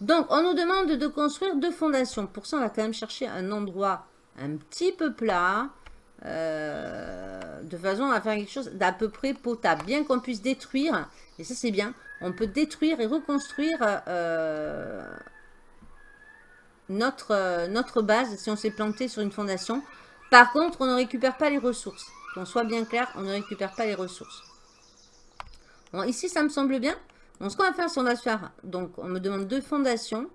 Donc, on nous demande de construire deux fondations. Pour ça, on va quand même chercher un endroit un petit peu plat. Euh, de façon à faire quelque chose d'à peu près potable. Bien qu'on puisse détruire, et ça c'est bien, on peut détruire et reconstruire euh, notre, notre base si on s'est planté sur une fondation. Par contre, on ne récupère pas les ressources. Qu'on soit bien clair, on ne récupère pas les ressources. Bon, ici, ça me semble bien. Ce qu'on va faire, c'est qu'on va se faire... Donc, on me demande deux fondations.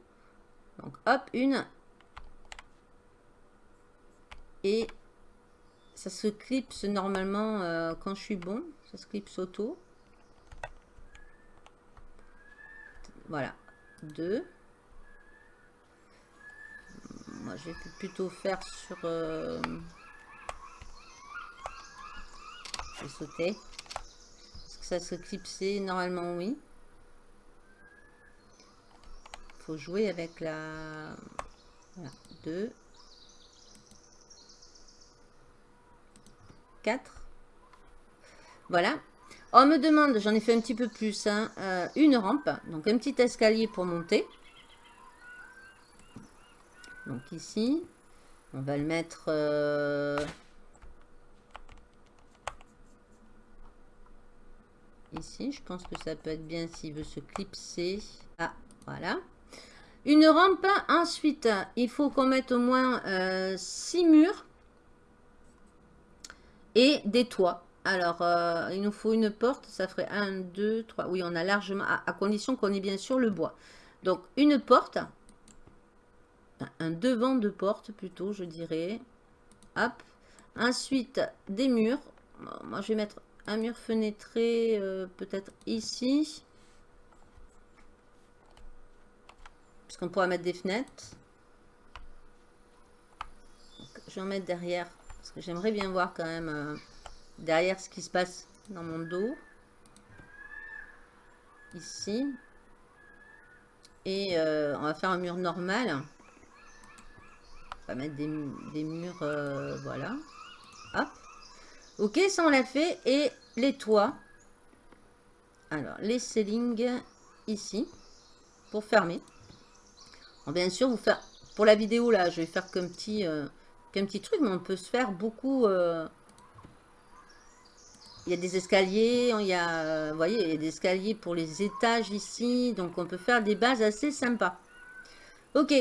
Donc, hop, une. Et ça se clipse normalement euh, quand je suis bon. Ça se clipse auto. Voilà. Deux. Moi, je vais plutôt faire sur... Euh, je vais sauter. Est-ce que ça se clipser Normalement, oui. Faut jouer avec la... Voilà. 2. 4. Voilà. On me demande, j'en ai fait un petit peu plus, hein, euh, une rampe. Donc, un petit escalier pour monter. Donc ici, on va le mettre... Euh, ici, je pense que ça peut être bien s'il veut se clipser. Ah, voilà. Une rampe, ensuite, il faut qu'on mette au moins 6 euh, murs et des toits. Alors, euh, il nous faut une porte, ça ferait 1, 2, 3. Oui, on a largement, à condition qu'on ait bien sûr le bois. Donc, une porte, un devant de porte plutôt, je dirais. Hop. Ensuite, des murs. Moi, je vais mettre un mur fenêtré, euh, peut-être ici. Parce qu'on pourra mettre des fenêtres. je vais en mettre derrière. Parce que j'aimerais bien voir quand même euh, derrière ce qui se passe dans mon dos. Ici. Et euh, on va faire un mur normal. Mettre des, murs, euh, voilà. Hop. Ok, ça on l'a fait. Et les toits. Alors, les ceilings ici. Pour fermer. bien sûr, vous faire pour la vidéo là, je vais faire qu'un petit, euh, petit truc, mais on peut se faire beaucoup. Euh, il y a des escaliers, il y a, voyez, il y a des escaliers pour les étages ici, donc on peut faire des bases assez sympas. Ok,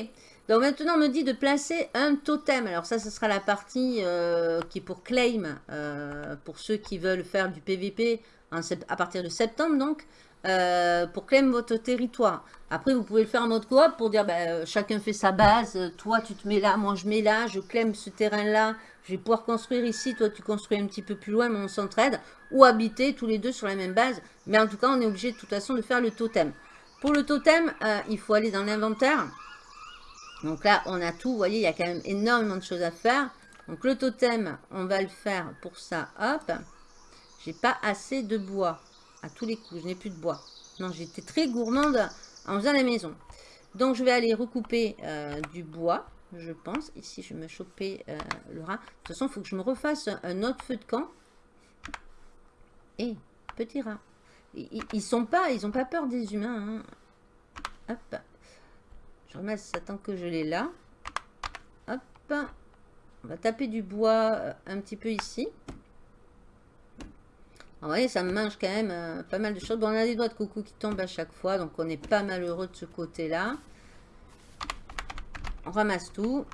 donc maintenant, on me dit de placer un totem. Alors ça, ce sera la partie euh, qui est pour claim, euh, pour ceux qui veulent faire du PVP à partir de septembre, donc, euh, pour claim votre territoire. Après, vous pouvez le faire en mode coop pour dire, ben, chacun fait sa base, toi tu te mets là, moi je mets là, je claim ce terrain-là, je vais pouvoir construire ici, toi tu construis un petit peu plus loin, mais on s'entraide, ou habiter tous les deux sur la même base. Mais en tout cas, on est obligé de toute façon de faire le totem. Pour le totem, il faut aller dans l'inventaire. Donc là, on a tout. Vous voyez, il y a quand même énormément de choses à faire. Donc le totem, on va le faire pour ça. Hop. J'ai pas assez de bois. À tous les coups, je n'ai plus de bois. Non, j'étais très gourmande en faisant la maison. Donc, je vais aller recouper euh, du bois, je pense. Ici, je vais me choper euh, le rat. De toute façon, il faut que je me refasse un autre feu de camp. Et, petit rat. Ils, sont pas, ils ont pas peur des humains. Hein. Hop. Je ça tant que je l'ai là. Hop. On va taper du bois euh, un petit peu ici. Vous voyez, ça mange quand même euh, pas mal de choses. Bon, on a des doigts de coucou qui tombent à chaque fois, donc on n'est pas malheureux de ce côté-là. On ramasse tout.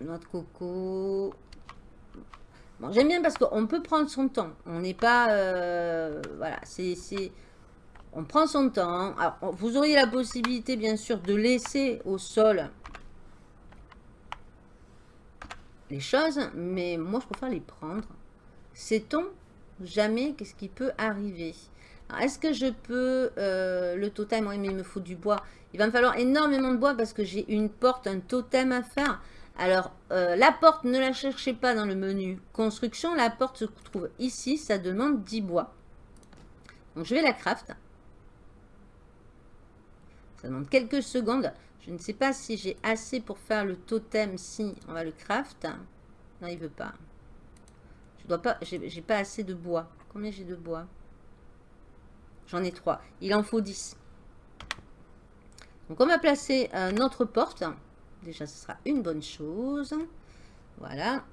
Noix de coco. Bon, j'aime bien parce qu'on peut prendre son temps. On n'est pas... Euh, voilà, c'est... On prend son temps. Vous auriez la possibilité, bien sûr, de laisser au sol les choses, mais moi, je préfère les prendre. Sait-on jamais qu'est-ce qui peut arriver? Est-ce que je peux... Euh, le totem, oui, mais il me faut du bois. Il va me falloir énormément de bois parce que j'ai une porte, un totem à faire. Alors, euh, la porte, ne la cherchez pas dans le menu construction. La porte se trouve ici. Ça demande 10 bois. Donc, je vais la craft. Ça demande quelques secondes. Je ne sais pas si j'ai assez pour faire le totem. Si, on va le craft. Non, il veut pas dois pas, j'ai pas assez de bois. Combien j'ai de bois? J'en ai trois. Il en faut 10. Donc on va placer euh, notre porte. Déjà, ce sera une bonne chose. Voilà.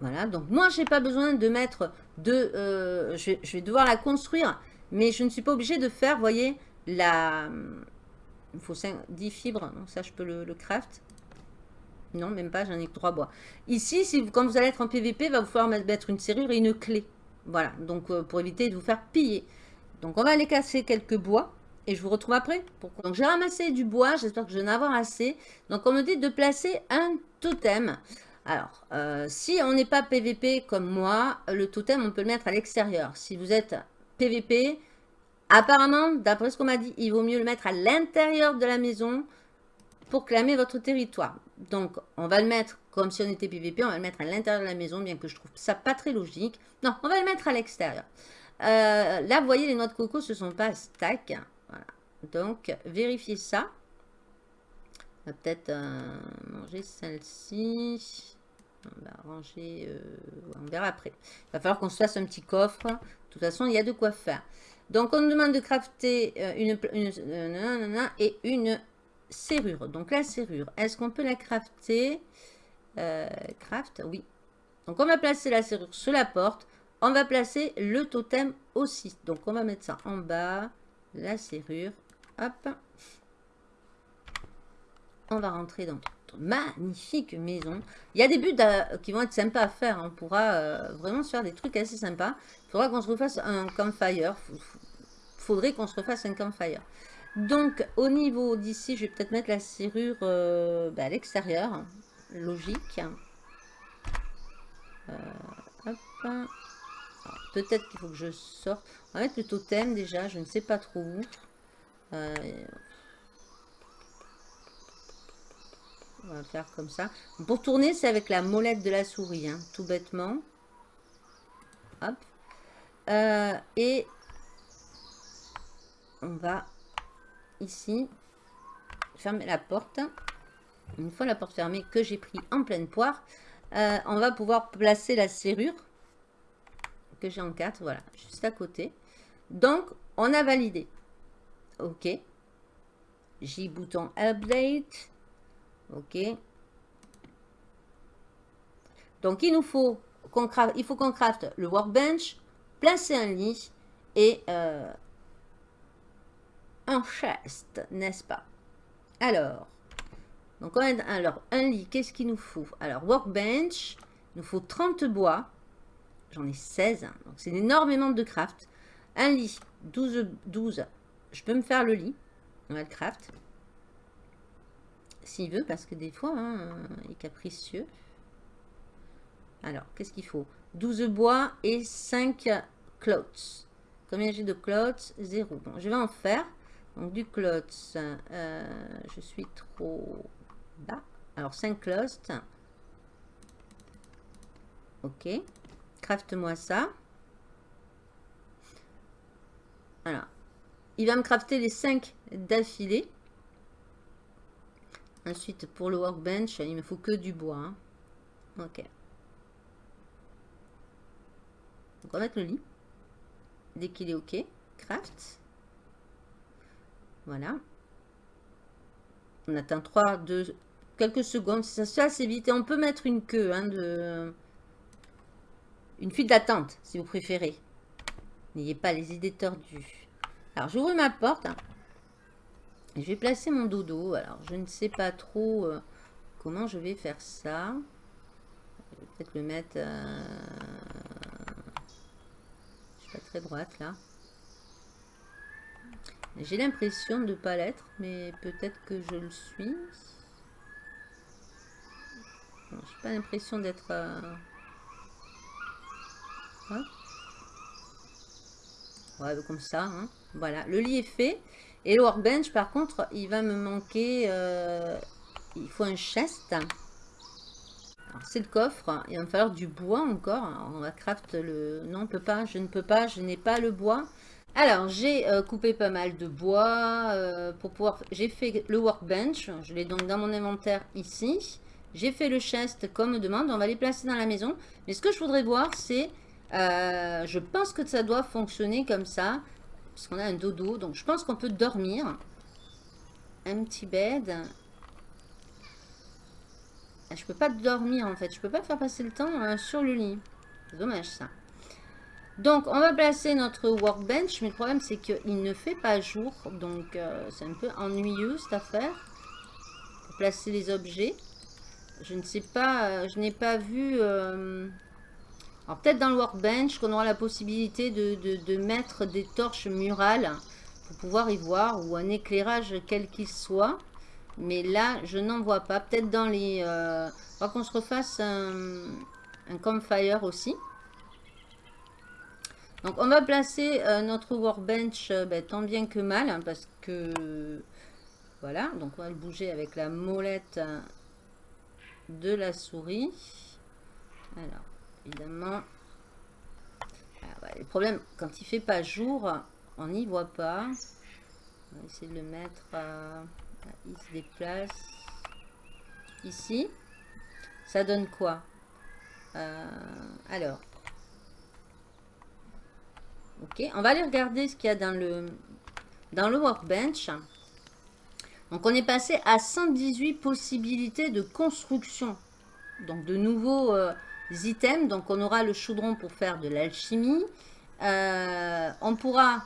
Voilà, donc moi, j'ai pas besoin de mettre de... Euh, je, je, vais devoir la construire, mais je ne suis pas obligée de faire, voyez, la... Il faut 5, 10 fibres, donc ça je peux le, craft. Non, même pas, j'en ai que 3 bois. Ici, si vous, quand vous allez être en PVP, va vous falloir mettre une serrure et une clé. Voilà, donc euh, pour éviter de vous faire piller. Donc on va aller casser quelques bois et je vous retrouve après. Pourquoi? Donc j'ai ramassé du bois, j'espère que je vais en avoir assez. Donc on me dit de placer un totem. Alors, euh, si on n'est pas PVP comme moi, le totem on peut le mettre à l'extérieur. Si vous êtes PVP, Apparemment, d'après ce qu'on m'a dit, il vaut mieux le mettre à l'intérieur de la maison pour clamer votre territoire. Donc, on va le mettre comme si on était PVP, on va le mettre à l'intérieur de la maison, bien que je trouve ça pas très logique. Non, on va le mettre à l'extérieur. Euh, là, vous voyez, les noix de coco, ce sont pas stack. Voilà. Donc, vérifiez ça. On va peut-être euh, manger celle-ci. On va ranger, euh, on verra après. Il va falloir qu'on se fasse un petit coffre. De toute façon, il y a de quoi faire. Donc, on nous demande de crafter euh, une, euh, et une serrure. Donc, la serrure, est-ce qu'on peut la crafter? Craft, oui. Donc, on va placer la serrure sur la porte. On va placer le totem aussi. Donc, on va mettre ça en bas. La serrure. Hop. On va rentrer dans magnifique maison. Il y a des buts qui vont être sympas à faire. On pourra vraiment se faire des trucs assez sympas. Il faudra qu'on se refasse un campfire faudrait qu'on se refasse un campfire. Donc, au niveau d'ici, je vais peut-être mettre la serrure euh, bah, à l'extérieur. Logique. Euh, peut-être qu'il faut que je sorte. On va mettre le totem déjà, je ne sais pas trop où. Euh, on va faire comme ça. Pour tourner, c'est avec la molette de la souris, hein, tout bêtement. Hop. et on va ici fermer la porte. Une fois la porte fermée que j'ai pris en pleine poire, euh, on va pouvoir placer la serrure que j'ai en 4, voilà, juste à côté. Donc, on a validé. OK. J bouton update. OK. Donc, il nous faut qu'on craft, il faut qu'on craft le workbench, placer un lit et euh, un chest, n'est-ce pas? Alors, donc on alors un lit, qu'est-ce qu'il nous faut? Alors, workbench, il nous faut 30 bois. J'en ai 16, hein, donc c'est énormément de craft. Un lit, 12, 12. Je peux me faire le lit. On va le craft. S'il veut, parce que des fois, hein, il est capricieux. Alors, qu'est-ce qu'il faut? 12 bois et 5 clots. Combien j'ai de clots 0. Bon, je vais en faire. Donc du clots, euh, je suis trop bas. Alors 5 clots. Ok. Craft-moi ça. Voilà. Il va me crafter les 5 d'affilée. Ensuite, pour le workbench, il me faut que du bois. Hein. Ok. Donc, on va mettre le lit. Dès qu'il est OK. Craft. Voilà. On atteint 3, 2, quelques secondes. Ça se fait assez vite. Et on peut mettre une queue hein, de... Une file d'attente, si vous préférez. N'ayez pas les idées tordues. Alors, j'ouvre ma porte. Je vais placer mon dodo. Alors, je ne sais pas trop euh, comment je vais faire ça. Je vais peut-être le mettre... Euh, je suis pas très droite, là. J'ai l'impression de ne pas l'être, mais peut-être que je le suis. Je n'ai pas l'impression d'être... Euh, Ouais, comme ça. Hein. Voilà, le lit est fait. Et le workbench, par contre, il va me manquer... Euh, il faut un chest. c'est le coffre. Il va me falloir du bois encore. on va craft le... Non, on peut pas. Je ne peux pas. Je n'ai pas le bois. Alors, j'ai euh, coupé pas mal de bois euh, pour pouvoir... J'ai fait le workbench. Je l'ai donc dans mon inventaire ici. J'ai fait le chest comme demande. On va les placer dans la maison. Mais ce que je voudrais voir, c'est je pense que ça doit fonctionner comme ça. Puisqu'on a un dodo. Donc, je pense qu'on peut dormir. Un petit bed. Ah, je peux pas dormir, en fait. Je peux pas faire passer le temps euh, sur le lit. Dommage, ça. Donc, on va placer notre workbench. Mais le problème, c'est qu'il ne fait pas jour. Donc, euh, c'est un peu ennuyeux, cette affaire. Placer les objets. Je ne sais pas. je n'ai pas vu... Alors peut-être dans le workbench qu'on aura la possibilité de, mettre des torches murales pour pouvoir y voir ou un éclairage quel qu'il soit. Mais là, je n'en vois pas. Peut-être dans les... Euh, qu'on se refasse un, campfire aussi. Donc on va placer euh, notre workbench euh, ben, tant bien que mal hein, parce que voilà donc on va le bouger avec la molette de la souris. Alors évidemment. Ah le problème, quand il fait pas jour, on n'y voit pas. On va essayer de le mettre. il se déplace. Ici. Ça donne quoi? Euh, Alors. Ok, on va aller regarder ce qu'il y a dans le, dans le workbench. Donc on est passé à 118 possibilités de construction. Donc de nouveaux, euh, items. Donc, on aura le chaudron pour faire de l'alchimie. Euh, on pourra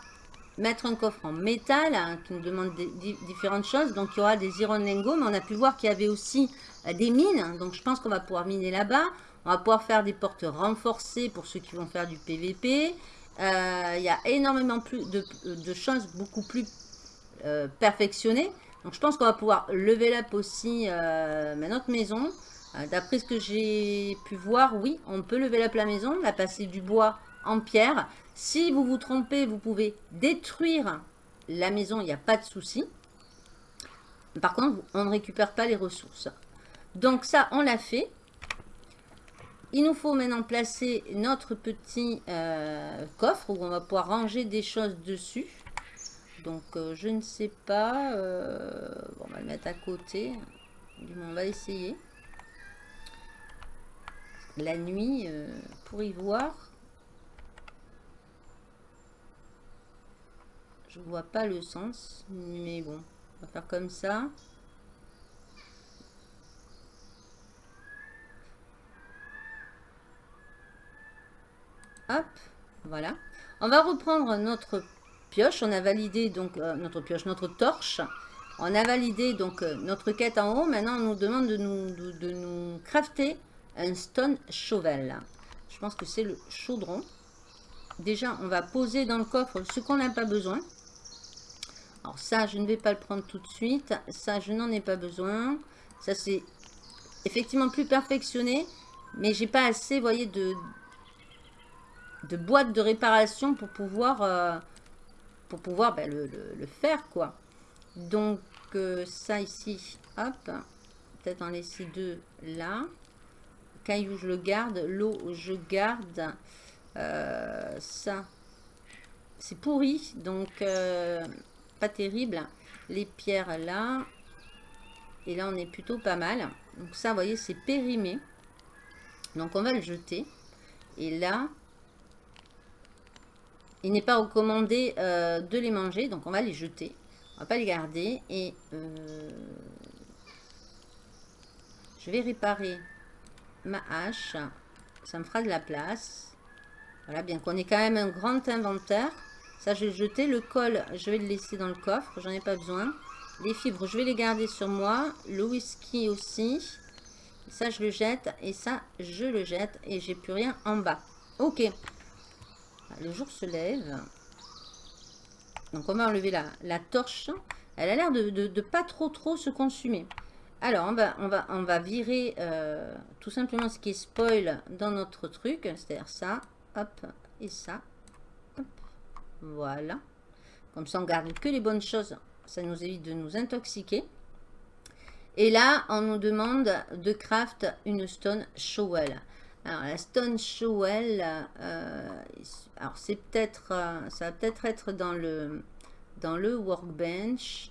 mettre un coffre en métal hein, qui nous demande différentes choses. Donc, il y aura des iron lingots. Mais on a pu voir qu'il y avait aussi euh, des mines. Donc, je pense qu'on va pouvoir miner là-bas. On va pouvoir faire des portes renforcées pour ceux qui vont faire du PVP. Euh, il y a énormément plus de, choses beaucoup plus perfectionnées. Donc, je pense qu'on va pouvoir lever up aussi notre maison. Euh, d'après ce que j'ai pu voir, oui, on peut lever la la maison, la passer du bois en pierre. Si vous vous trompez, vous pouvez détruire la maison, il n'y a pas de souci. Par contre, on ne récupère pas les ressources. Donc ça, on l'a fait. Il nous faut maintenant placer notre petit euh, coffre où on va pouvoir ranger des choses dessus. Donc, euh, je ne sais pas. on va le mettre à côté. On va essayer la nuit euh, pour y voir. Je vois pas le sens, mais bon, on va faire comme ça. Hop, voilà. On va reprendre notre pioche. On a validé donc euh, notre pioche, notre torche. On a validé donc euh, notre quête en haut. Maintenant, on nous demande de nous, de nous crafter un stone shovel. Je pense que c'est le chaudron. Déjà, on va poser dans le coffre ce qu'on n'a pas besoin. Alors ça, je ne vais pas le prendre tout de suite. Ça, je n'en ai pas besoin. Ça, c'est effectivement plus perfectionné. Mais j'ai pas assez, vous voyez, de, boîtes de réparation pour pouvoir, euh, pour pouvoir ben, le, faire, quoi. Donc, euh, ça ici, hop. Peut-être en laisser deux là caillou, je le garde. L'eau, je garde. Euh, ça, c'est pourri. Donc, euh, pas terrible. Les pierres là. Et là, on est plutôt pas mal. Donc ça, vous voyez, c'est périmé. Donc, on va le jeter. Et là, il n'est pas recommandé euh, de les manger. Donc, on va les jeter. On va pas les garder. Et je vais réparer ma hache. Ça me fera de la place. Voilà, bien qu'on ait quand même un grand inventaire. Ça, je vais le jeter. Le col, je vais le laisser dans le coffre. J'en ai pas besoin. Les fibres, je vais les garder sur moi. Le whisky aussi. Ça, je le jette. Et ça, je le jette. Et j'ai plus rien en bas. Ok. Le jour se lève. Donc, on va enlever la, la torche. Elle a l'air de, de, pas trop, trop se consumer. Alors, on va, on va, on va virer euh, tout simplement ce qui est spoil dans notre truc. C'est-à-dire ça, hop, et ça. Voilà. Comme ça, on garde que les bonnes choses. Ça nous évite de nous intoxiquer. Et là, on nous demande de craft une stone shovel. Alors, la stone shovel, euh, alors c'est peut-être, euh, ça va peut-être être dans le, dans le workbench.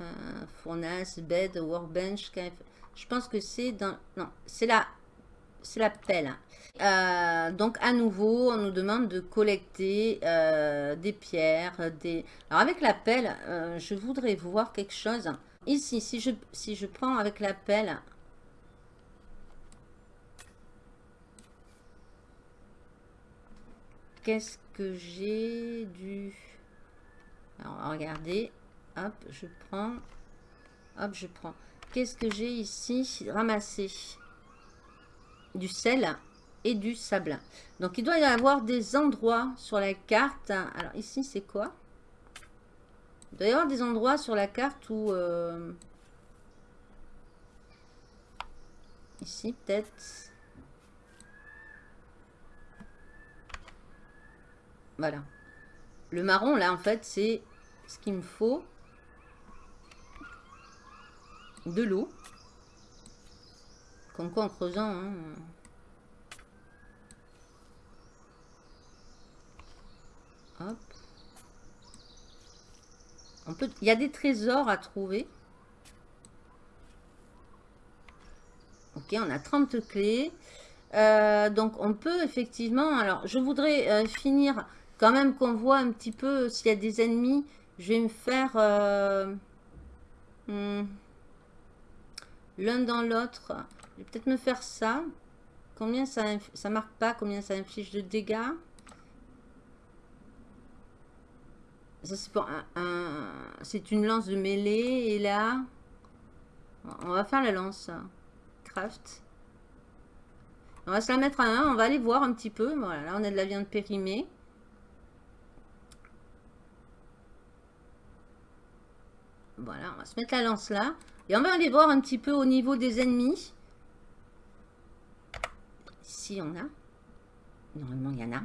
Euh, bed, workbench. Je pense que c'est dans... Non, c'est la, c'est la pelle. Euh, donc à nouveau, on nous demande de collecter euh, des pierres. Des... Alors avec la pelle, je voudrais voir quelque chose. Ici, si je, si je prends avec la pelle... Qu'est-ce que j'ai du... Alors, regardez. Hop, je prends. Hop, je prends. Qu'est-ce que j'ai ici Ramassé du sel et du sable. Donc, il doit y avoir des endroits sur la carte. Alors, ici, c'est quoi? Il doit y avoir des endroits sur la carte où... Euh, ici, peut-être... Voilà. Le marron, là, en fait, c'est ce qu'il me faut de l'eau. Comme quoi en creusant. Hein. Hop. On peut, il y a des trésors à trouver. Ok, on a 30 clés. Euh, donc on peut effectivement... Alors je voudrais euh, finir quand même qu'on voit un petit peu s'il y a des ennemis. Je vais me faire... Euh, hmm, l'un dans l'autre. Je vais peut-être me faire ça. Combien ça, ça marque pas combien ça inflige de dégâts? Ça c'est pour un, c'est une lance de mêlée et là on va faire la lance craft. On va se la mettre à un, on va aller voir un petit peu. Voilà, là on a de la viande périmée. Voilà, on va se mettre la lance là. Et on va aller voir un petit peu au niveau des ennemis. Ici, on a. Normalement, il y en a.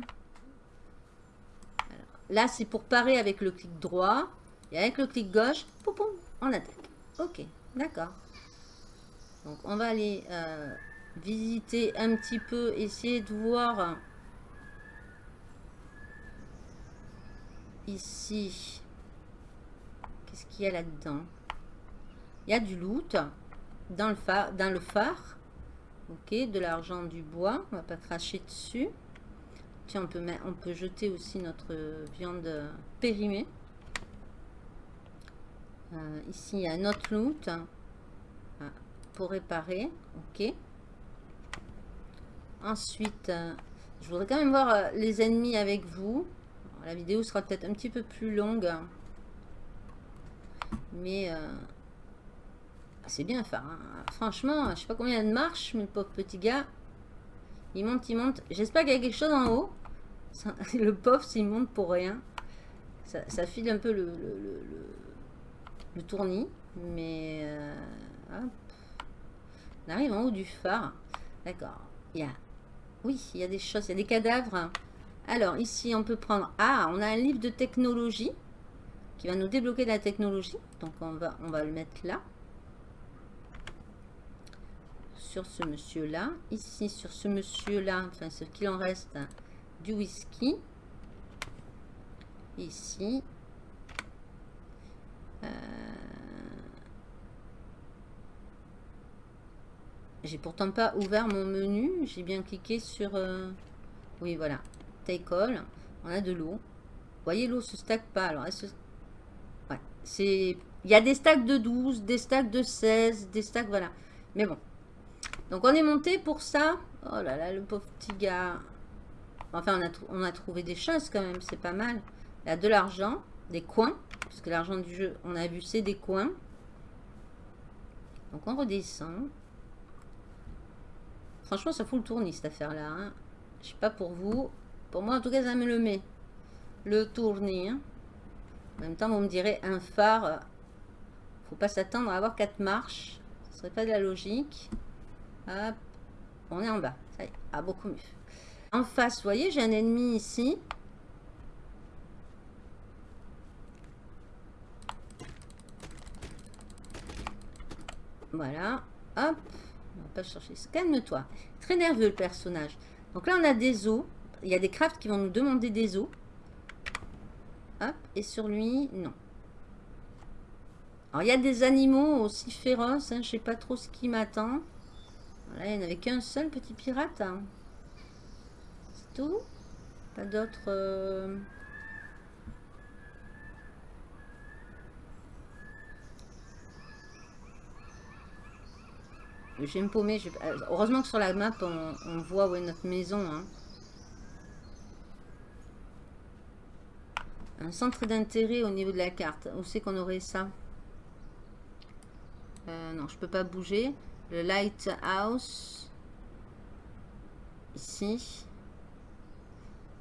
là, c'est pour parer avec le clic droit. Et avec le clic gauche, poum, on attaque. Ok, d'accord. Donc, on va aller euh, visiter un petit peu, essayer de voir ici. Qu'est-ce qu'il y a là-dedans? Il y a du loot dans le phare. Dans le phare. Ok, de l'argent, du bois. On va pas cracher dessus. Tiens, on peut, on peut jeter aussi notre viande périmée. Euh, ici, il y a un autre loot ah, pour réparer. Ok. Ensuite, euh, je voudrais quand même voir euh, les ennemis avec vous. la vidéo sera peut-être un petit peu plus longue. Mais c'est bien enfin Franchement, je sais pas combien de marches, mais le pauvre petit gars, il monte, il monte. J'espère qu'il y a quelque chose en haut. le pauvre, s'il monte pour rien, ça, file un peu le, le, tournis. Mais, euh, On arrive en haut du phare. D'accord. Il y a, oui, il y a des choses, il y a des cadavres. Alors, ici, on peut prendre... Ah, on a un livre de technologie qui va nous débloquer de la technologie. Donc, on va, on va le mettre là. Sur ce monsieur-là. Ici, sur ce monsieur-là, enfin, ce qu'il en reste, du whisky. Ici. Euh, j'ai pourtant pas ouvert mon menu. J'ai bien cliqué sur... Euh, oui, voilà. Take all. On a de l'eau. Vous voyez, l'eau se stack pas. Alors. Ouais, c'est... Il y a des stacks de 12, des stacks de 16, des stacks... Voilà. Mais bon. Donc, on est monté pour ça. Oh là là, le pauvre petit gars. Enfin, on a, trouvé des choses quand même. C'est pas mal. Il a de l'argent, des coins. Puisque l'argent du jeu, on a vu, c'est des coins. Donc, on redescend. Franchement, ça fout le tournis, cette affaire-là. Hein. Je sais pas pour vous. Pour moi, en tout cas, ça me le met. Le tournis. Hein. En même temps, vous me direz, un phare, faut pas s'attendre à avoir quatre marches. Ce serait pas de la logique. Hop. On est en bas. Ça y est. Ah, beaucoup mieux. En face, vous voyez, j'ai un ennemi ici. Voilà. Hop. On va pas chercher. Calme-toi. Très nerveux le personnage. Donc là, on a des os. Il y a des crafts qui vont nous demander des os. Hop. Et sur lui, non. Alors, il y a des animaux aussi féroces. Hein, je sais pas trop ce qui m'attend. Il n'y en avait qu'un seul petit pirate. Hein. C'est tout. Pas d'autres... Euh, Je vais me paumer. Euh, heureusement que sur la map, on, voit où est notre maison. Hein. Un centre d'intérêt au niveau de la carte. Où c'est qu'on aurait ça? Euh, Non, je peux pas bouger. Le lighthouse. Ici.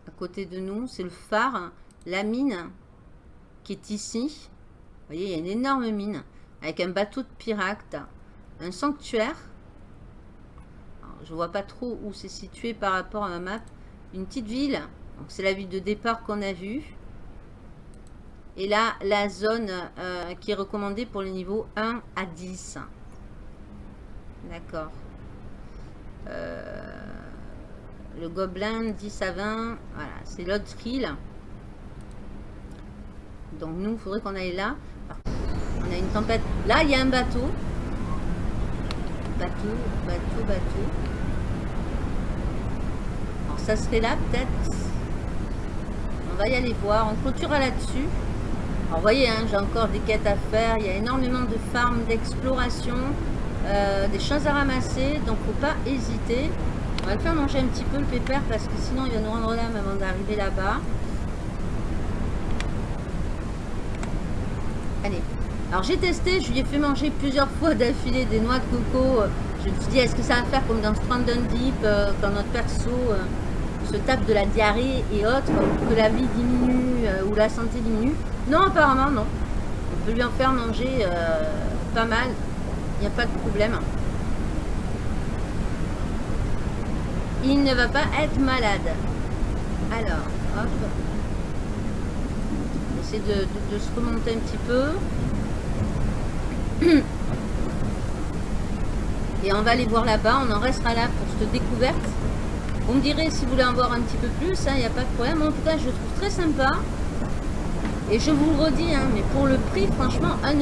À côté de nous. C'est le phare. La mine qui est ici. Vous voyez, il y a une énorme mine. Avec un bateau de pirates. Un sanctuaire. Je vois pas trop où c'est situé par rapport à ma map. Une petite ville. C'est la ville de départ qu'on a vue. Et là, la zone euh, qui est recommandée pour les niveaux 1 à 10. D'accord. Euh, le gobelin 10 à 20. Voilà, c'est l'autre île. Donc nous, il faudrait qu'on aille là. On a une tempête. Là, il y a un bateau. Bateau, bateau, bateau ça serait là peut-être. On va y aller voir. On clôturera là-dessus. Alors vous voyez, hein, j'ai encore des quêtes à faire. Il y a énormément de farms d'exploration. Euh, des choses à ramasser. Donc faut pas hésiter. On va le faire manger un petit peu le pépère parce que sinon il va nous rendre l'âme avant d'arriver là-bas. Allez. Alors j'ai testé, je lui ai fait manger plusieurs fois d'affilée des noix de coco. Je me suis dit, est-ce que ça va faire comme dans Stranded Deep, euh, quand notre perso... Euh, se tape de la diarrhée et autres, que la vie diminue ou la santé diminue? Non, apparemment, non. On peut lui en faire manger pas mal. Il n'y a pas de problème. Il ne va pas être malade. Alors, hop. Essayer de, se remonter un petit peu. Et on va aller voir là-bas. On en restera là pour cette découverte. Vous me direz si vous voulez en voir un petit peu plus, il hein, n'y a pas de problème. En tout cas, je le trouve très sympa. Et je vous le redis, hein, mais pour le prix, franchement, 1,59€,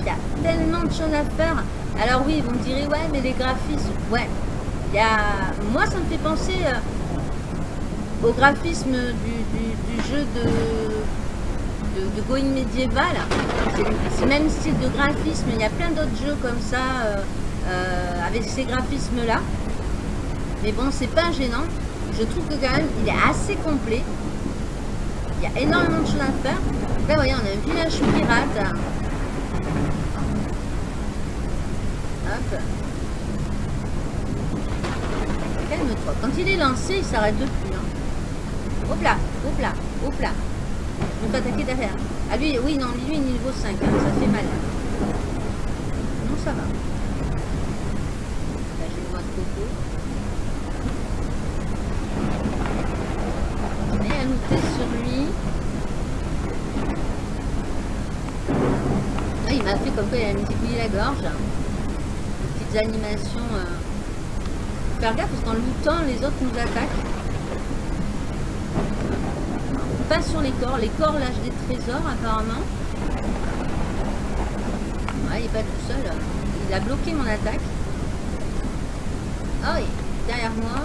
il y a tellement de choses à faire. Alors oui, vous me direz, ouais, mais les graphismes, ouais. Y a... Moi, ça me fait penser euh, au graphisme du, jeu de, de, Going médiéval. C'est le même style de graphisme. Il y a plein d'autres jeux comme ça, euh, euh, avec ces graphismes-là. Mais bon, c'est pas gênant. Je trouve que quand même, il est assez complet. Il y a énormément de choses à faire. Là, voyez, on a un village pirate. Hop. Calme-toi. Quand il est lancé, il s'arrête de plus. Hein. Hop là, hop là, hop là. On peut attaquer derrière. Ah lui, oui, non, lui, il est niveau 5. Hein. Ça fait mal. Non, ça va. Là, j'ai le noix de coco. sur lui. Ah, il m'a fait comme quoi il a un petit la gorge. Petite petites animations. Euh... Faire gaffe parce qu'en lootant, les autres nous attaquent. Pas sur les corps. Les corps lâchent des trésors apparemment. Ouais, il est pas tout seul. Il a bloqué mon attaque. Oui, derrière moi.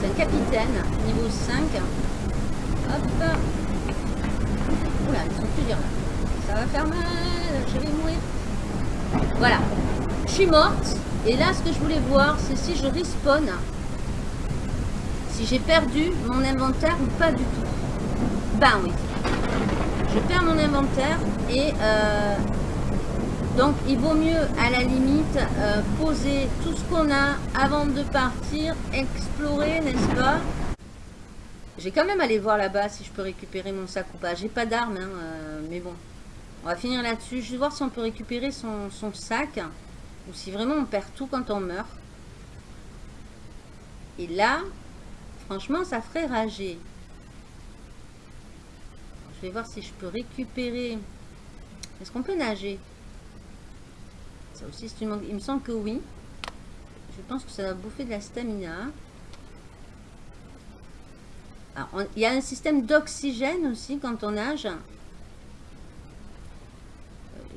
C'est un capitaine, niveau 5. Hop. Oula, ils sont plusieurs là. Ça va faire mal, je vais mourir. Voilà. Je suis morte. Et là, ce que je voulais voir, c'est si je respawn. Si j'ai perdu mon inventaire ou pas du tout. Ben oui. Je perds mon inventaire et euh, donc il vaut mieux à la limite euh, poser tout ce qu'on a avant de partir, explorer, n'est-ce pas? J'ai quand même aller voir là-bas si je peux récupérer mon sac ou pas. J'ai pas d'armes, hein, euh, mais bon. On va finir là-dessus. Je vais voir si on peut récupérer son, sac. Ou si vraiment on perd tout quand on meurt. Et là, franchement, ça ferait rager. Je vais voir si je peux récupérer... Est-ce qu'on peut nager? Ça aussi, c'est une... Il me semble que oui. Je pense que ça va bouffer de la stamina. il y a un système d'oxygène aussi quand on nage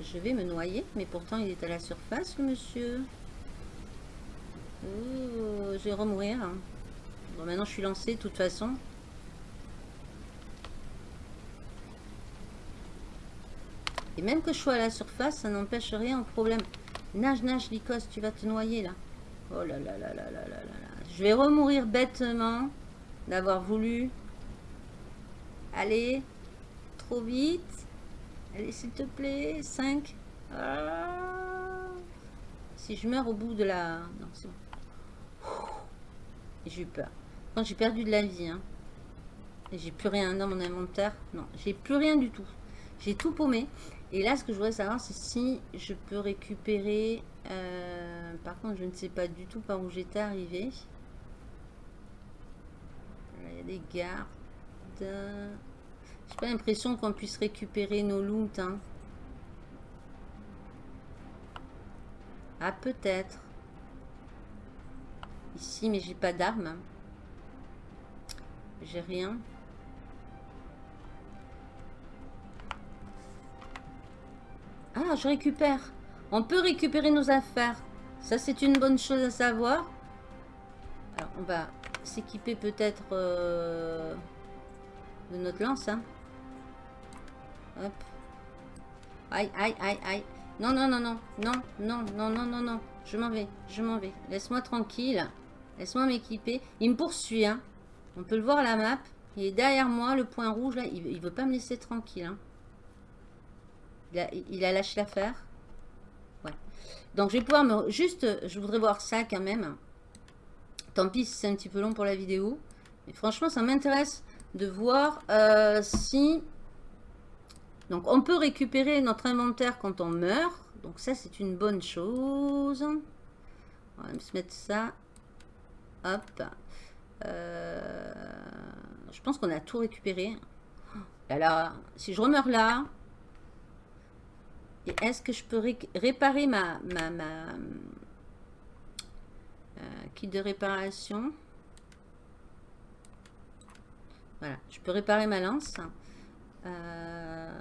je vais me noyer, mais pourtant il est à la surface, le monsieur. Oh, je vais remourir. Bon, maintenant je suis lancé de toute façon. Et même que je sois à la surface, ça n'empêche rien au problème. Nage, nage, Lycos, tu vas te noyer là. Oh là là là là là là là Je vais remourir bêtement d'avoir voulu aller trop vite. Allez, s'il te plaît. 5. Ah. Si je meurs au bout de la... Non, c'est bon. J'ai eu peur. Quand j'ai perdu de la vie, hein. Et j'ai plus rien dans mon inventaire. Non, j'ai plus rien du tout. J'ai tout paumé. Et là, ce que je voudrais savoir, c'est si je peux récupérer... Euh, par contre, je ne sais pas du tout par où j'étais arrivé. il y a des gardes. J'ai pas l'impression qu'on puisse récupérer nos loot. Hein. Ah, peut-être. Ici, mais j'ai pas d'armes. J'ai rien. Ah, je récupère. On peut récupérer nos affaires. Ça, c'est une bonne chose à savoir. Alors, on va s'équiper peut-être euh, de notre lance. Hein. Aïe, aïe, aïe, aïe. Non, non, non, non. Non, non, non, non, non, non. Je m'en vais, je m'en vais. Laisse-moi tranquille. Laisse-moi m'équiper. Il me poursuit, hein. On peut le voir à la map. Il est derrière moi, le point rouge, là. Il, il veut pas me laisser tranquille, hein. Il a, il a lâché l'affaire. Ouais. Donc, je vais pouvoir me... Juste, je voudrais voir ça, quand même. Tant pis si c'est un petit peu long pour la vidéo. Mais franchement, ça m'intéresse de voir euh, si donc, on peut récupérer notre inventaire quand on meurt. Donc, ça, c'est une bonne chose. On va se mettre ça. Hop. Euh, je pense qu'on a tout récupéré. Alors, si je remeurs là, est-ce que je peux réparer ma, ma, ma euh, kit de réparation? Voilà, je peux réparer ma lance. Euh,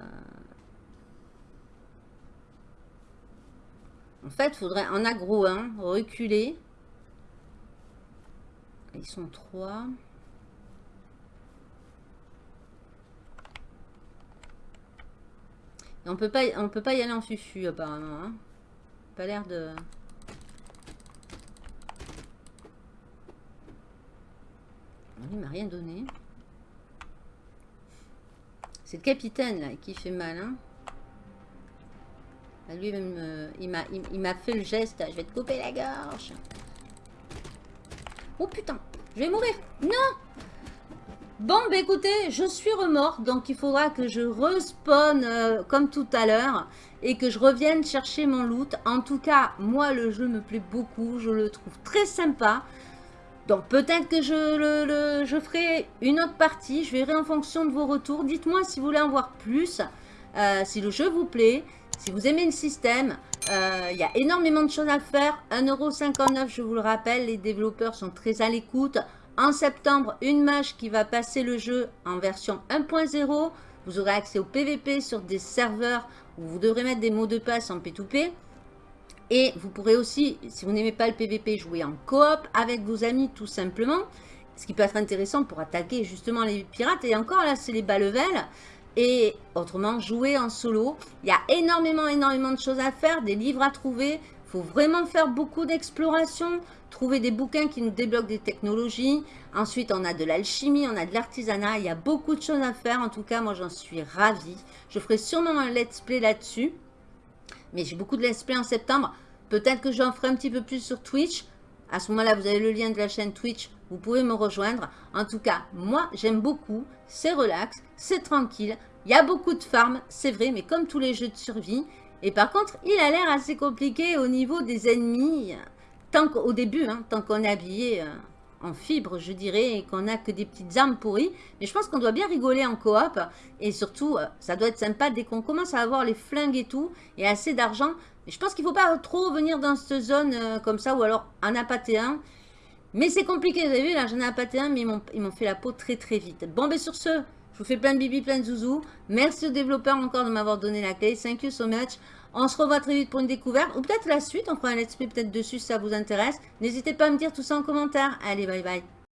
en fait, il faudrait en aggro hein, reculer. Ils sont trois. on peut pas, peut pas y aller en fufu apparemment. Hein. Pas l'air de. Il m'a rien donné. C'est le capitaine qui fait mal. Hein. Lui, euh, il m'a fait le geste. Je vais te couper la gorge. Oh putain, je vais mourir. Non Bon, bah écoutez, je suis remorte, donc il faudra que je respawn euh, comme tout à l'heure et que je revienne chercher mon loot. En tout cas, moi, le jeu me plaît beaucoup, je le trouve très sympa. Donc peut-être que je, ferai une autre partie, je verrai en fonction de vos retours. Dites-moi si vous voulez en voir plus, euh, si le jeu vous plaît, si vous aimez le système. Euh, il y a énormément de choses à faire. 1,59€, je vous le rappelle, les développeurs sont très à l'écoute. En septembre, une mage qui va passer le jeu en version 1.0. Vous aurez accès au PVP sur des serveurs où vous devrez mettre des mots de passe en P2P. Et vous pourrez aussi, si vous n'aimez pas le PVP, jouer en coop avec vos amis tout simplement. Ce qui peut être intéressant pour attaquer justement les pirates. Et encore là, c'est les bas level. Et autrement, jouer en solo. Il y a énormément, énormément de choses à faire, des livres à trouver. Il faut vraiment faire beaucoup d'exploration, trouver des bouquins qui nous débloquent des technologies. Ensuite, on a de l'alchimie, on a de l'artisanat. Il y a beaucoup de choses à faire. En tout cas, moi, j'en suis ravie. Je ferai sûrement un let's play là-dessus. Mais j'ai beaucoup de let's en septembre. Peut-être que j'en ferai un petit peu plus sur Twitch. À ce moment-là, vous avez le lien de la chaîne Twitch. Vous pouvez me rejoindre. En tout cas, moi, j'aime beaucoup. C'est relax, c'est tranquille. Il y a beaucoup de farms, c'est vrai, mais comme tous les jeux de survie. Et par contre, il a l'air assez compliqué au niveau des ennemis. Tant qu'au début, hein, tant qu'on est habillé euh, en fibre, je dirais, et qu'on n'a que des petites armes pourries. Mais je pense qu'on doit bien rigoler en coop. Et surtout, euh, ça doit être sympa dès qu'on commence à avoir les flingues et tout, et assez d'argent. Mais je pense qu'il ne faut pas trop venir dans cette zone euh, comme ça, ou alors en appâter un. Mais c'est compliqué, vous avez vu, là j'en ai appâté un, mais ils m'ont fait la peau très très vite. Bon, ben sur ce, je vous fais plein de bibi, plein de zouzou. Merci aux développeurs encore de m'avoir donné la clé. Thank you so much. On se revoit très vite pour une découverte. Ou peut-être la suite, on fera un let's play peut-être dessus si ça vous intéresse. N'hésitez pas à me dire tout ça en commentaire. Allez, bye bye.